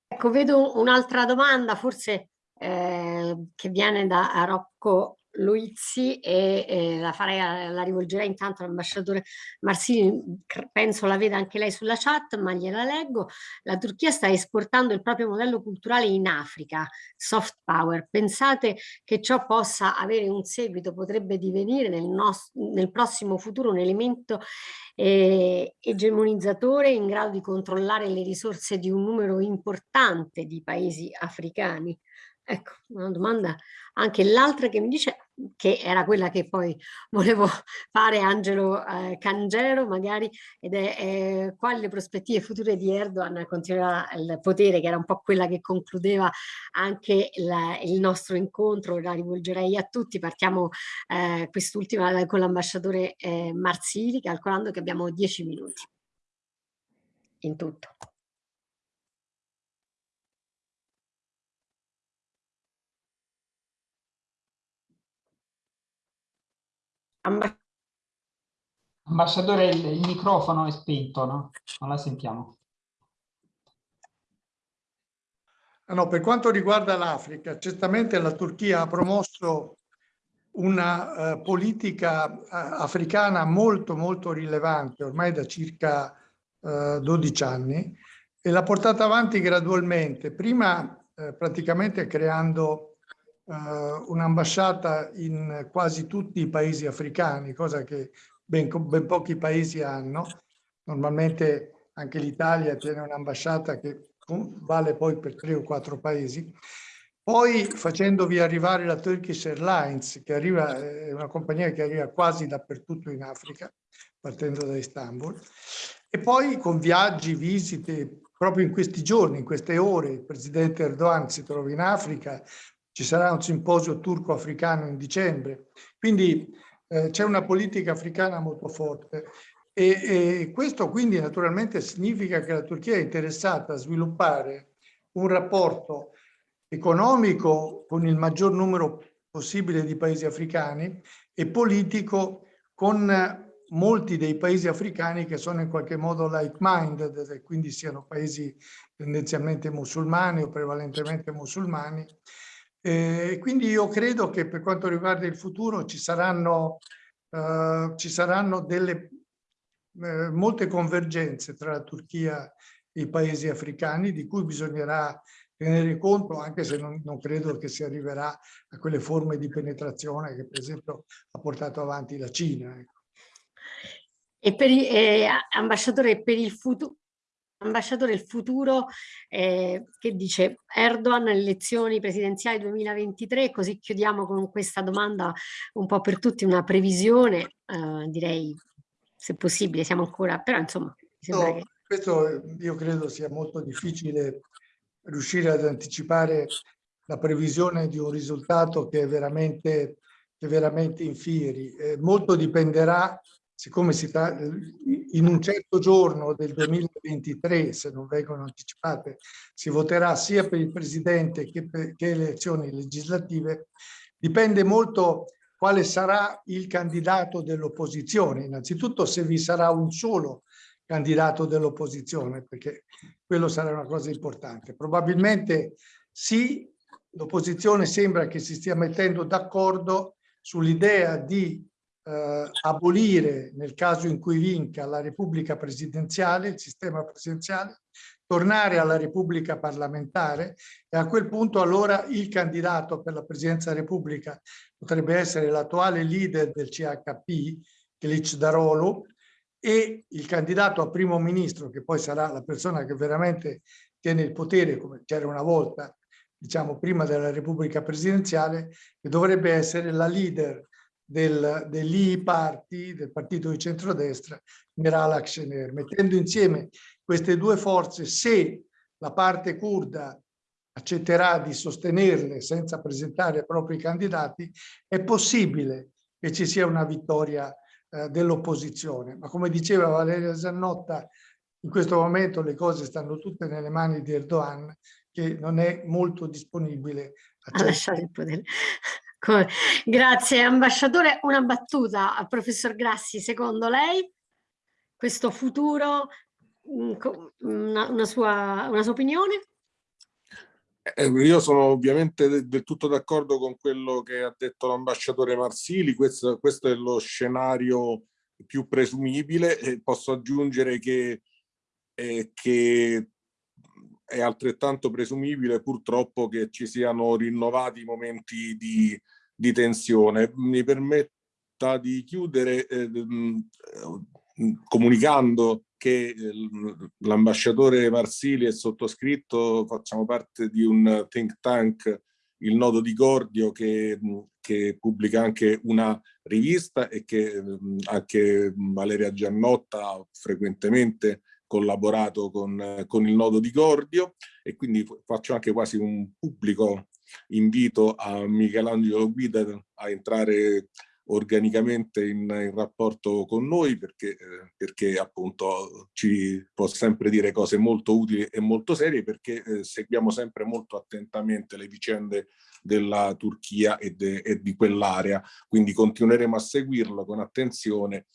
Ecco, vedo un'altra domanda, forse eh, che viene da Rocco Luizzi e eh, la, farei, la rivolgerei intanto all'ambasciatore Marsini, penso la veda anche lei sulla chat, ma gliela leggo. La Turchia sta esportando il proprio modello culturale in Africa, soft power. Pensate che ciò possa avere un seguito, potrebbe divenire nel, nel prossimo futuro un elemento eh, egemonizzatore in grado di controllare le risorse di un numero importante di paesi africani? Ecco, una domanda anche l'altra che mi dice, che era quella che poi volevo fare Angelo eh, Cangero magari, ed è eh, quali le prospettive future di Erdogan a continuare il potere, che era un po' quella che concludeva anche la, il nostro incontro, la rivolgerei a tutti, partiamo eh, quest'ultima con l'ambasciatore eh, Marsili, calcolando che abbiamo dieci minuti in tutto. Ambasciatore, il, il, microfono è spento, no? Non la sentiamo. Ah, no, per quanto riguarda l'Africa, certamente la Turchia ha promosso una uh, politica uh, africana molto molto rilevante ormai da circa eh, 12 anni e l'ha portata avanti gradualmente, prima praticamente creando uh, un'ambasciata in quasi tutti i paesi africani, cosa che ben, ben pochi paesi hanno. Normalmente anche l'Italia tiene un'ambasciata che vale poi per tre o quattro paesi. Poi facendovi arrivare la Turkish Airlines, che arriva, è una compagnia che arriva quasi dappertutto in Africa, partendo da Istanbul, e poi con viaggi, visite, proprio in questi giorni, in queste ore, il presidente Erdogan si trova in Africa, ci sarà un simposio turco-africano in dicembre, quindi eh, c'è una politica africana molto forte. E, e, questo quindi naturalmente significa che la Turchia è interessata a sviluppare un rapporto economico con il maggior numero possibile di paesi africani e politico con molti dei paesi africani che sono in qualche modo like-minded, quindi siano paesi tendenzialmente musulmani o prevalentemente musulmani, e quindi io credo che per quanto riguarda il futuro ci saranno, uh, ci saranno delle, uh, molte convergenze tra la Turchia e i paesi africani di cui bisognerà tenere conto anche se non, non, credo che si arriverà a quelle forme di penetrazione che per esempio ha portato avanti la Cina. Ecco. E per, eh, ambasciatore, per il futuro, ambasciatore il futuro eh, che dice Erdogan alle elezioni presidenziali 2023 così chiudiamo con questa domanda un po' per tutti una previsione eh, direi se possibile siamo ancora però insomma no, che... questo io credo sia molto difficile riuscire ad anticipare la previsione di un risultato che è veramente, che è veramente in fieri. Eh, molto dipenderà siccome si sta in un certo giorno del 2023, se non vengono anticipate, si voterà sia per il Presidente che per che elezioni legislative, dipende molto quale sarà il candidato dell'opposizione. Innanzitutto se vi sarà un solo candidato dell'opposizione, perché quello sarà una cosa importante. Probabilmente sì, l'opposizione sembra che si stia mettendo d'accordo sull'idea di eh, abolire nel caso in cui vinca la Repubblica presidenziale, il sistema presidenziale, tornare alla Repubblica parlamentare e a quel punto allora il candidato per la Presidenza della Repubblica potrebbe essere l'attuale leader del CHP, Kilic Darolo, e il candidato a primo ministro, che poi sarà la persona che veramente tiene il potere, come c'era una volta, diciamo prima della Repubblica presidenziale, che dovrebbe essere la leader del, dell'I Party, del partito di centrodestra, Meral Akşener. Mettendo insieme queste due forze, se la parte kurda accetterà di sostenerle senza presentare i propri candidati, è possibile che ci sia una vittoria eh, dell'opposizione. Ma come diceva Valeria Zannotta, in questo momento le cose stanno tutte nelle mani di Erdogan, che non è molto disponibile a, a lasciare il potere. Grazie ambasciatore. Una battuta al professor Grassi, secondo lei questo futuro, mm, una, una, sua, una sua opinione? Eh, io sono ovviamente del tutto d'accordo con quello che ha detto l'ambasciatore Marsili, questo, questo, è lo scenario più presumibile e posso aggiungere che, eh, che è altrettanto presumibile purtroppo che ci siano rinnovati momenti di, di tensione. Mi permetta di chiudere eh, comunicando che l'ambasciatore Marsili e sottoscritto facciamo parte di un think tank, il Nodo di Gordio, che, che pubblica anche una rivista e che anche Valeria Giannotta frequentemente collaborato con, con il Nodo di Gordio e quindi faccio anche quasi un pubblico invito a Michelangelo Guida a entrare organicamente in, in rapporto con noi perché, perché appunto ci può sempre dire cose molto utili e molto serie perché eh, seguiamo sempre molto attentamente le vicende della Turchia e, de, e di quell'area, quindi continueremo a seguirlo con attenzione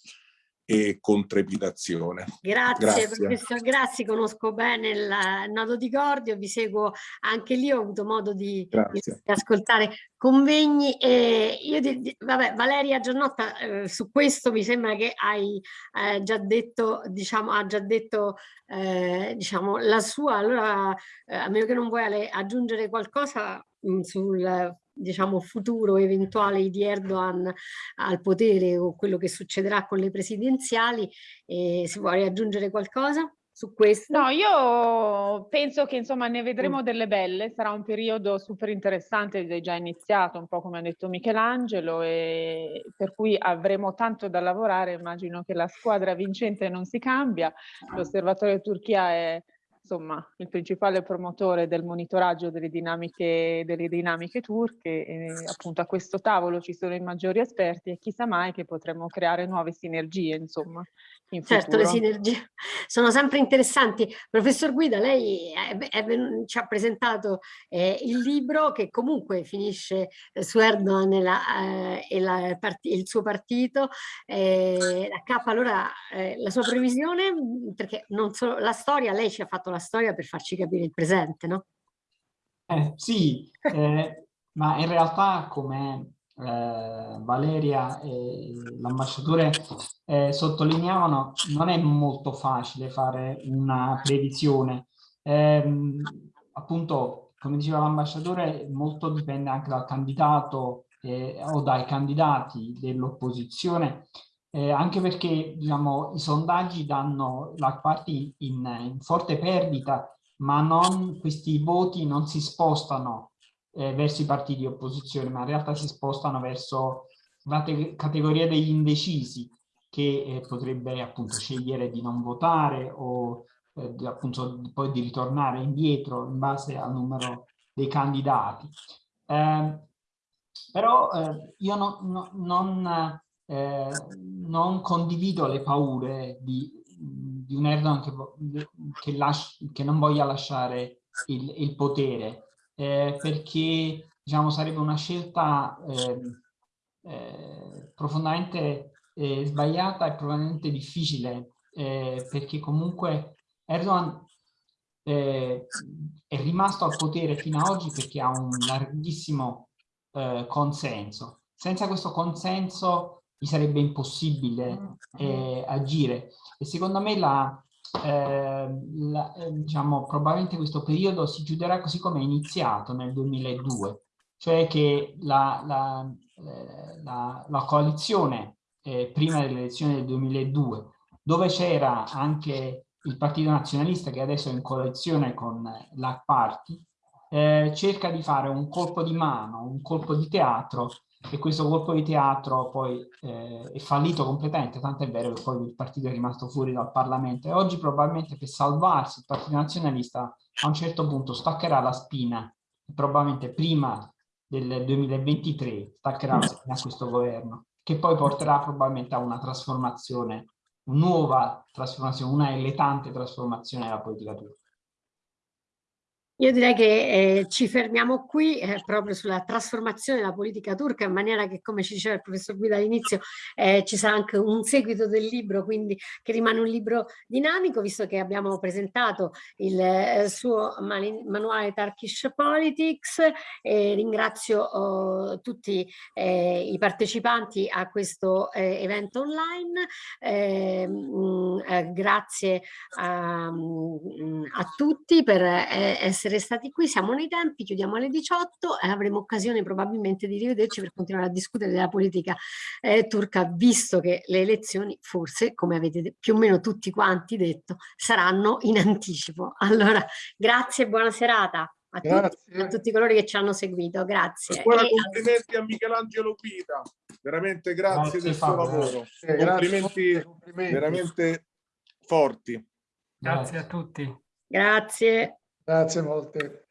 e con trepidazione. Grazie, grazie. professor Grassi, conosco bene il nodo di Gordio, vi seguo anche lì, ho avuto modo di, di ascoltare convegni e io, di, vabbè, Valeria Giannotta, eh, su questo mi sembra che hai eh, già detto, diciamo, ha già detto eh, diciamo, la sua, allora eh, a meno che non vuoi aggiungere qualcosa sul diciamo, futuro eventuale di Erdogan al potere o quello che succederà con le presidenziali. E se vuoi aggiungere qualcosa su questo? No, io penso che insomma ne vedremo mm. delle belle, sarà un periodo super interessante, è già iniziato, un po' come ha detto Michelangelo, e per cui avremo tanto da lavorare, immagino che la squadra vincente non si cambia, l'osservatorio Turchia è insomma, il principale promotore del monitoraggio delle dinamiche, delle dinamiche turche e appunto a questo tavolo ci sono i maggiori esperti e chissà mai che potremmo creare nuove sinergie, insomma, in certo, futuro. le sinergie sono sempre interessanti. Professor Guida, lei è, è, ci ha presentato eh, il libro che comunque finisce eh, su Erdogan e, la, eh, e la il suo partito. Eh, la K, allora, eh, la sua previsione, perché non solo la storia, lei ci ha fatto la storia per farci capire il presente, no? Eh, sì, eh, ma in realtà come eh, Valeria e l'ambasciatore eh, sottolineavano, non è molto facile fare una previsione. Ehm, appunto, come diceva l'ambasciatore, molto dipende anche dal candidato eh, o dai candidati dell'opposizione eh, anche perché diciamo, i sondaggi danno la party in, in, forte perdita, ma non, questi voti non si spostano eh, verso i partiti di opposizione, ma in realtà si spostano verso la categoria degli indecisi, che eh, potrebbe appunto scegliere di non votare o eh, di, appunto poi di ritornare indietro in base al numero dei candidati. Eh, però eh, io no, no, non eh, non condivido le paure di, di un Erdogan che, che, che, non voglia lasciare il, il potere, eh, perché diciamo, sarebbe una scelta ehm, eh, profondamente eh, sbagliata e profondamente difficile, eh, perché comunque Erdogan eh, è rimasto al potere fino ad oggi perché ha un larghissimo consenso. Senza questo consenso gli sarebbe impossibile mm, eh, agire. E secondo me la, eh, la, diciamo, probabilmente questo periodo si chiuderà così come è iniziato nel 2002, cioè che la, la, eh, la coalizione eh, prima delle elezioni del 2002, dove c'era anche il Partito Nazionalista che adesso è in coalizione con la Party, eh, cerca di fare un colpo di mano, un colpo di teatro e questo colpo di teatro poi eh, è fallito completamente, tanto è vero che poi il partito è rimasto fuori dal Parlamento. E oggi probabilmente per salvarsi il Partito Nazionalista a un certo punto staccherà la spina, probabilmente prima del 2023 staccherà la spina a questo governo, che poi porterà probabilmente a una trasformazione, una nuova trasformazione, una eletante trasformazione della politica turca. Io direi che eh, ci fermiamo qui eh, proprio sulla trasformazione della politica turca in maniera che, come ci diceva il professor Guida all'inizio, eh, ci sarà anche un seguito del libro, quindi che rimane un libro dinamico, visto che abbiamo presentato il eh, suo manuale Turkish Politics. ringrazio oh, tutti eh, i partecipanti a questo eh, evento online. Mh, mm, grazie a, mm, a tutti per essere essere stati qui, siamo nei tempi, chiudiamo alle 18 e avremo occasione probabilmente di rivederci per continuare a discutere della politica eh, turca, visto che le elezioni forse, come avete più o meno tutti quanti detto, saranno in anticipo. Allora, grazie e buona serata. A tutti, a tutti, coloro che ci hanno seguito, grazie. Ancora e complimenti a Michelangelo Pita, veramente grazie, grazie del suo lavoro. Eh, complimenti, complimenti veramente forti. Grazie a tutti. Grazie. Grazie molte.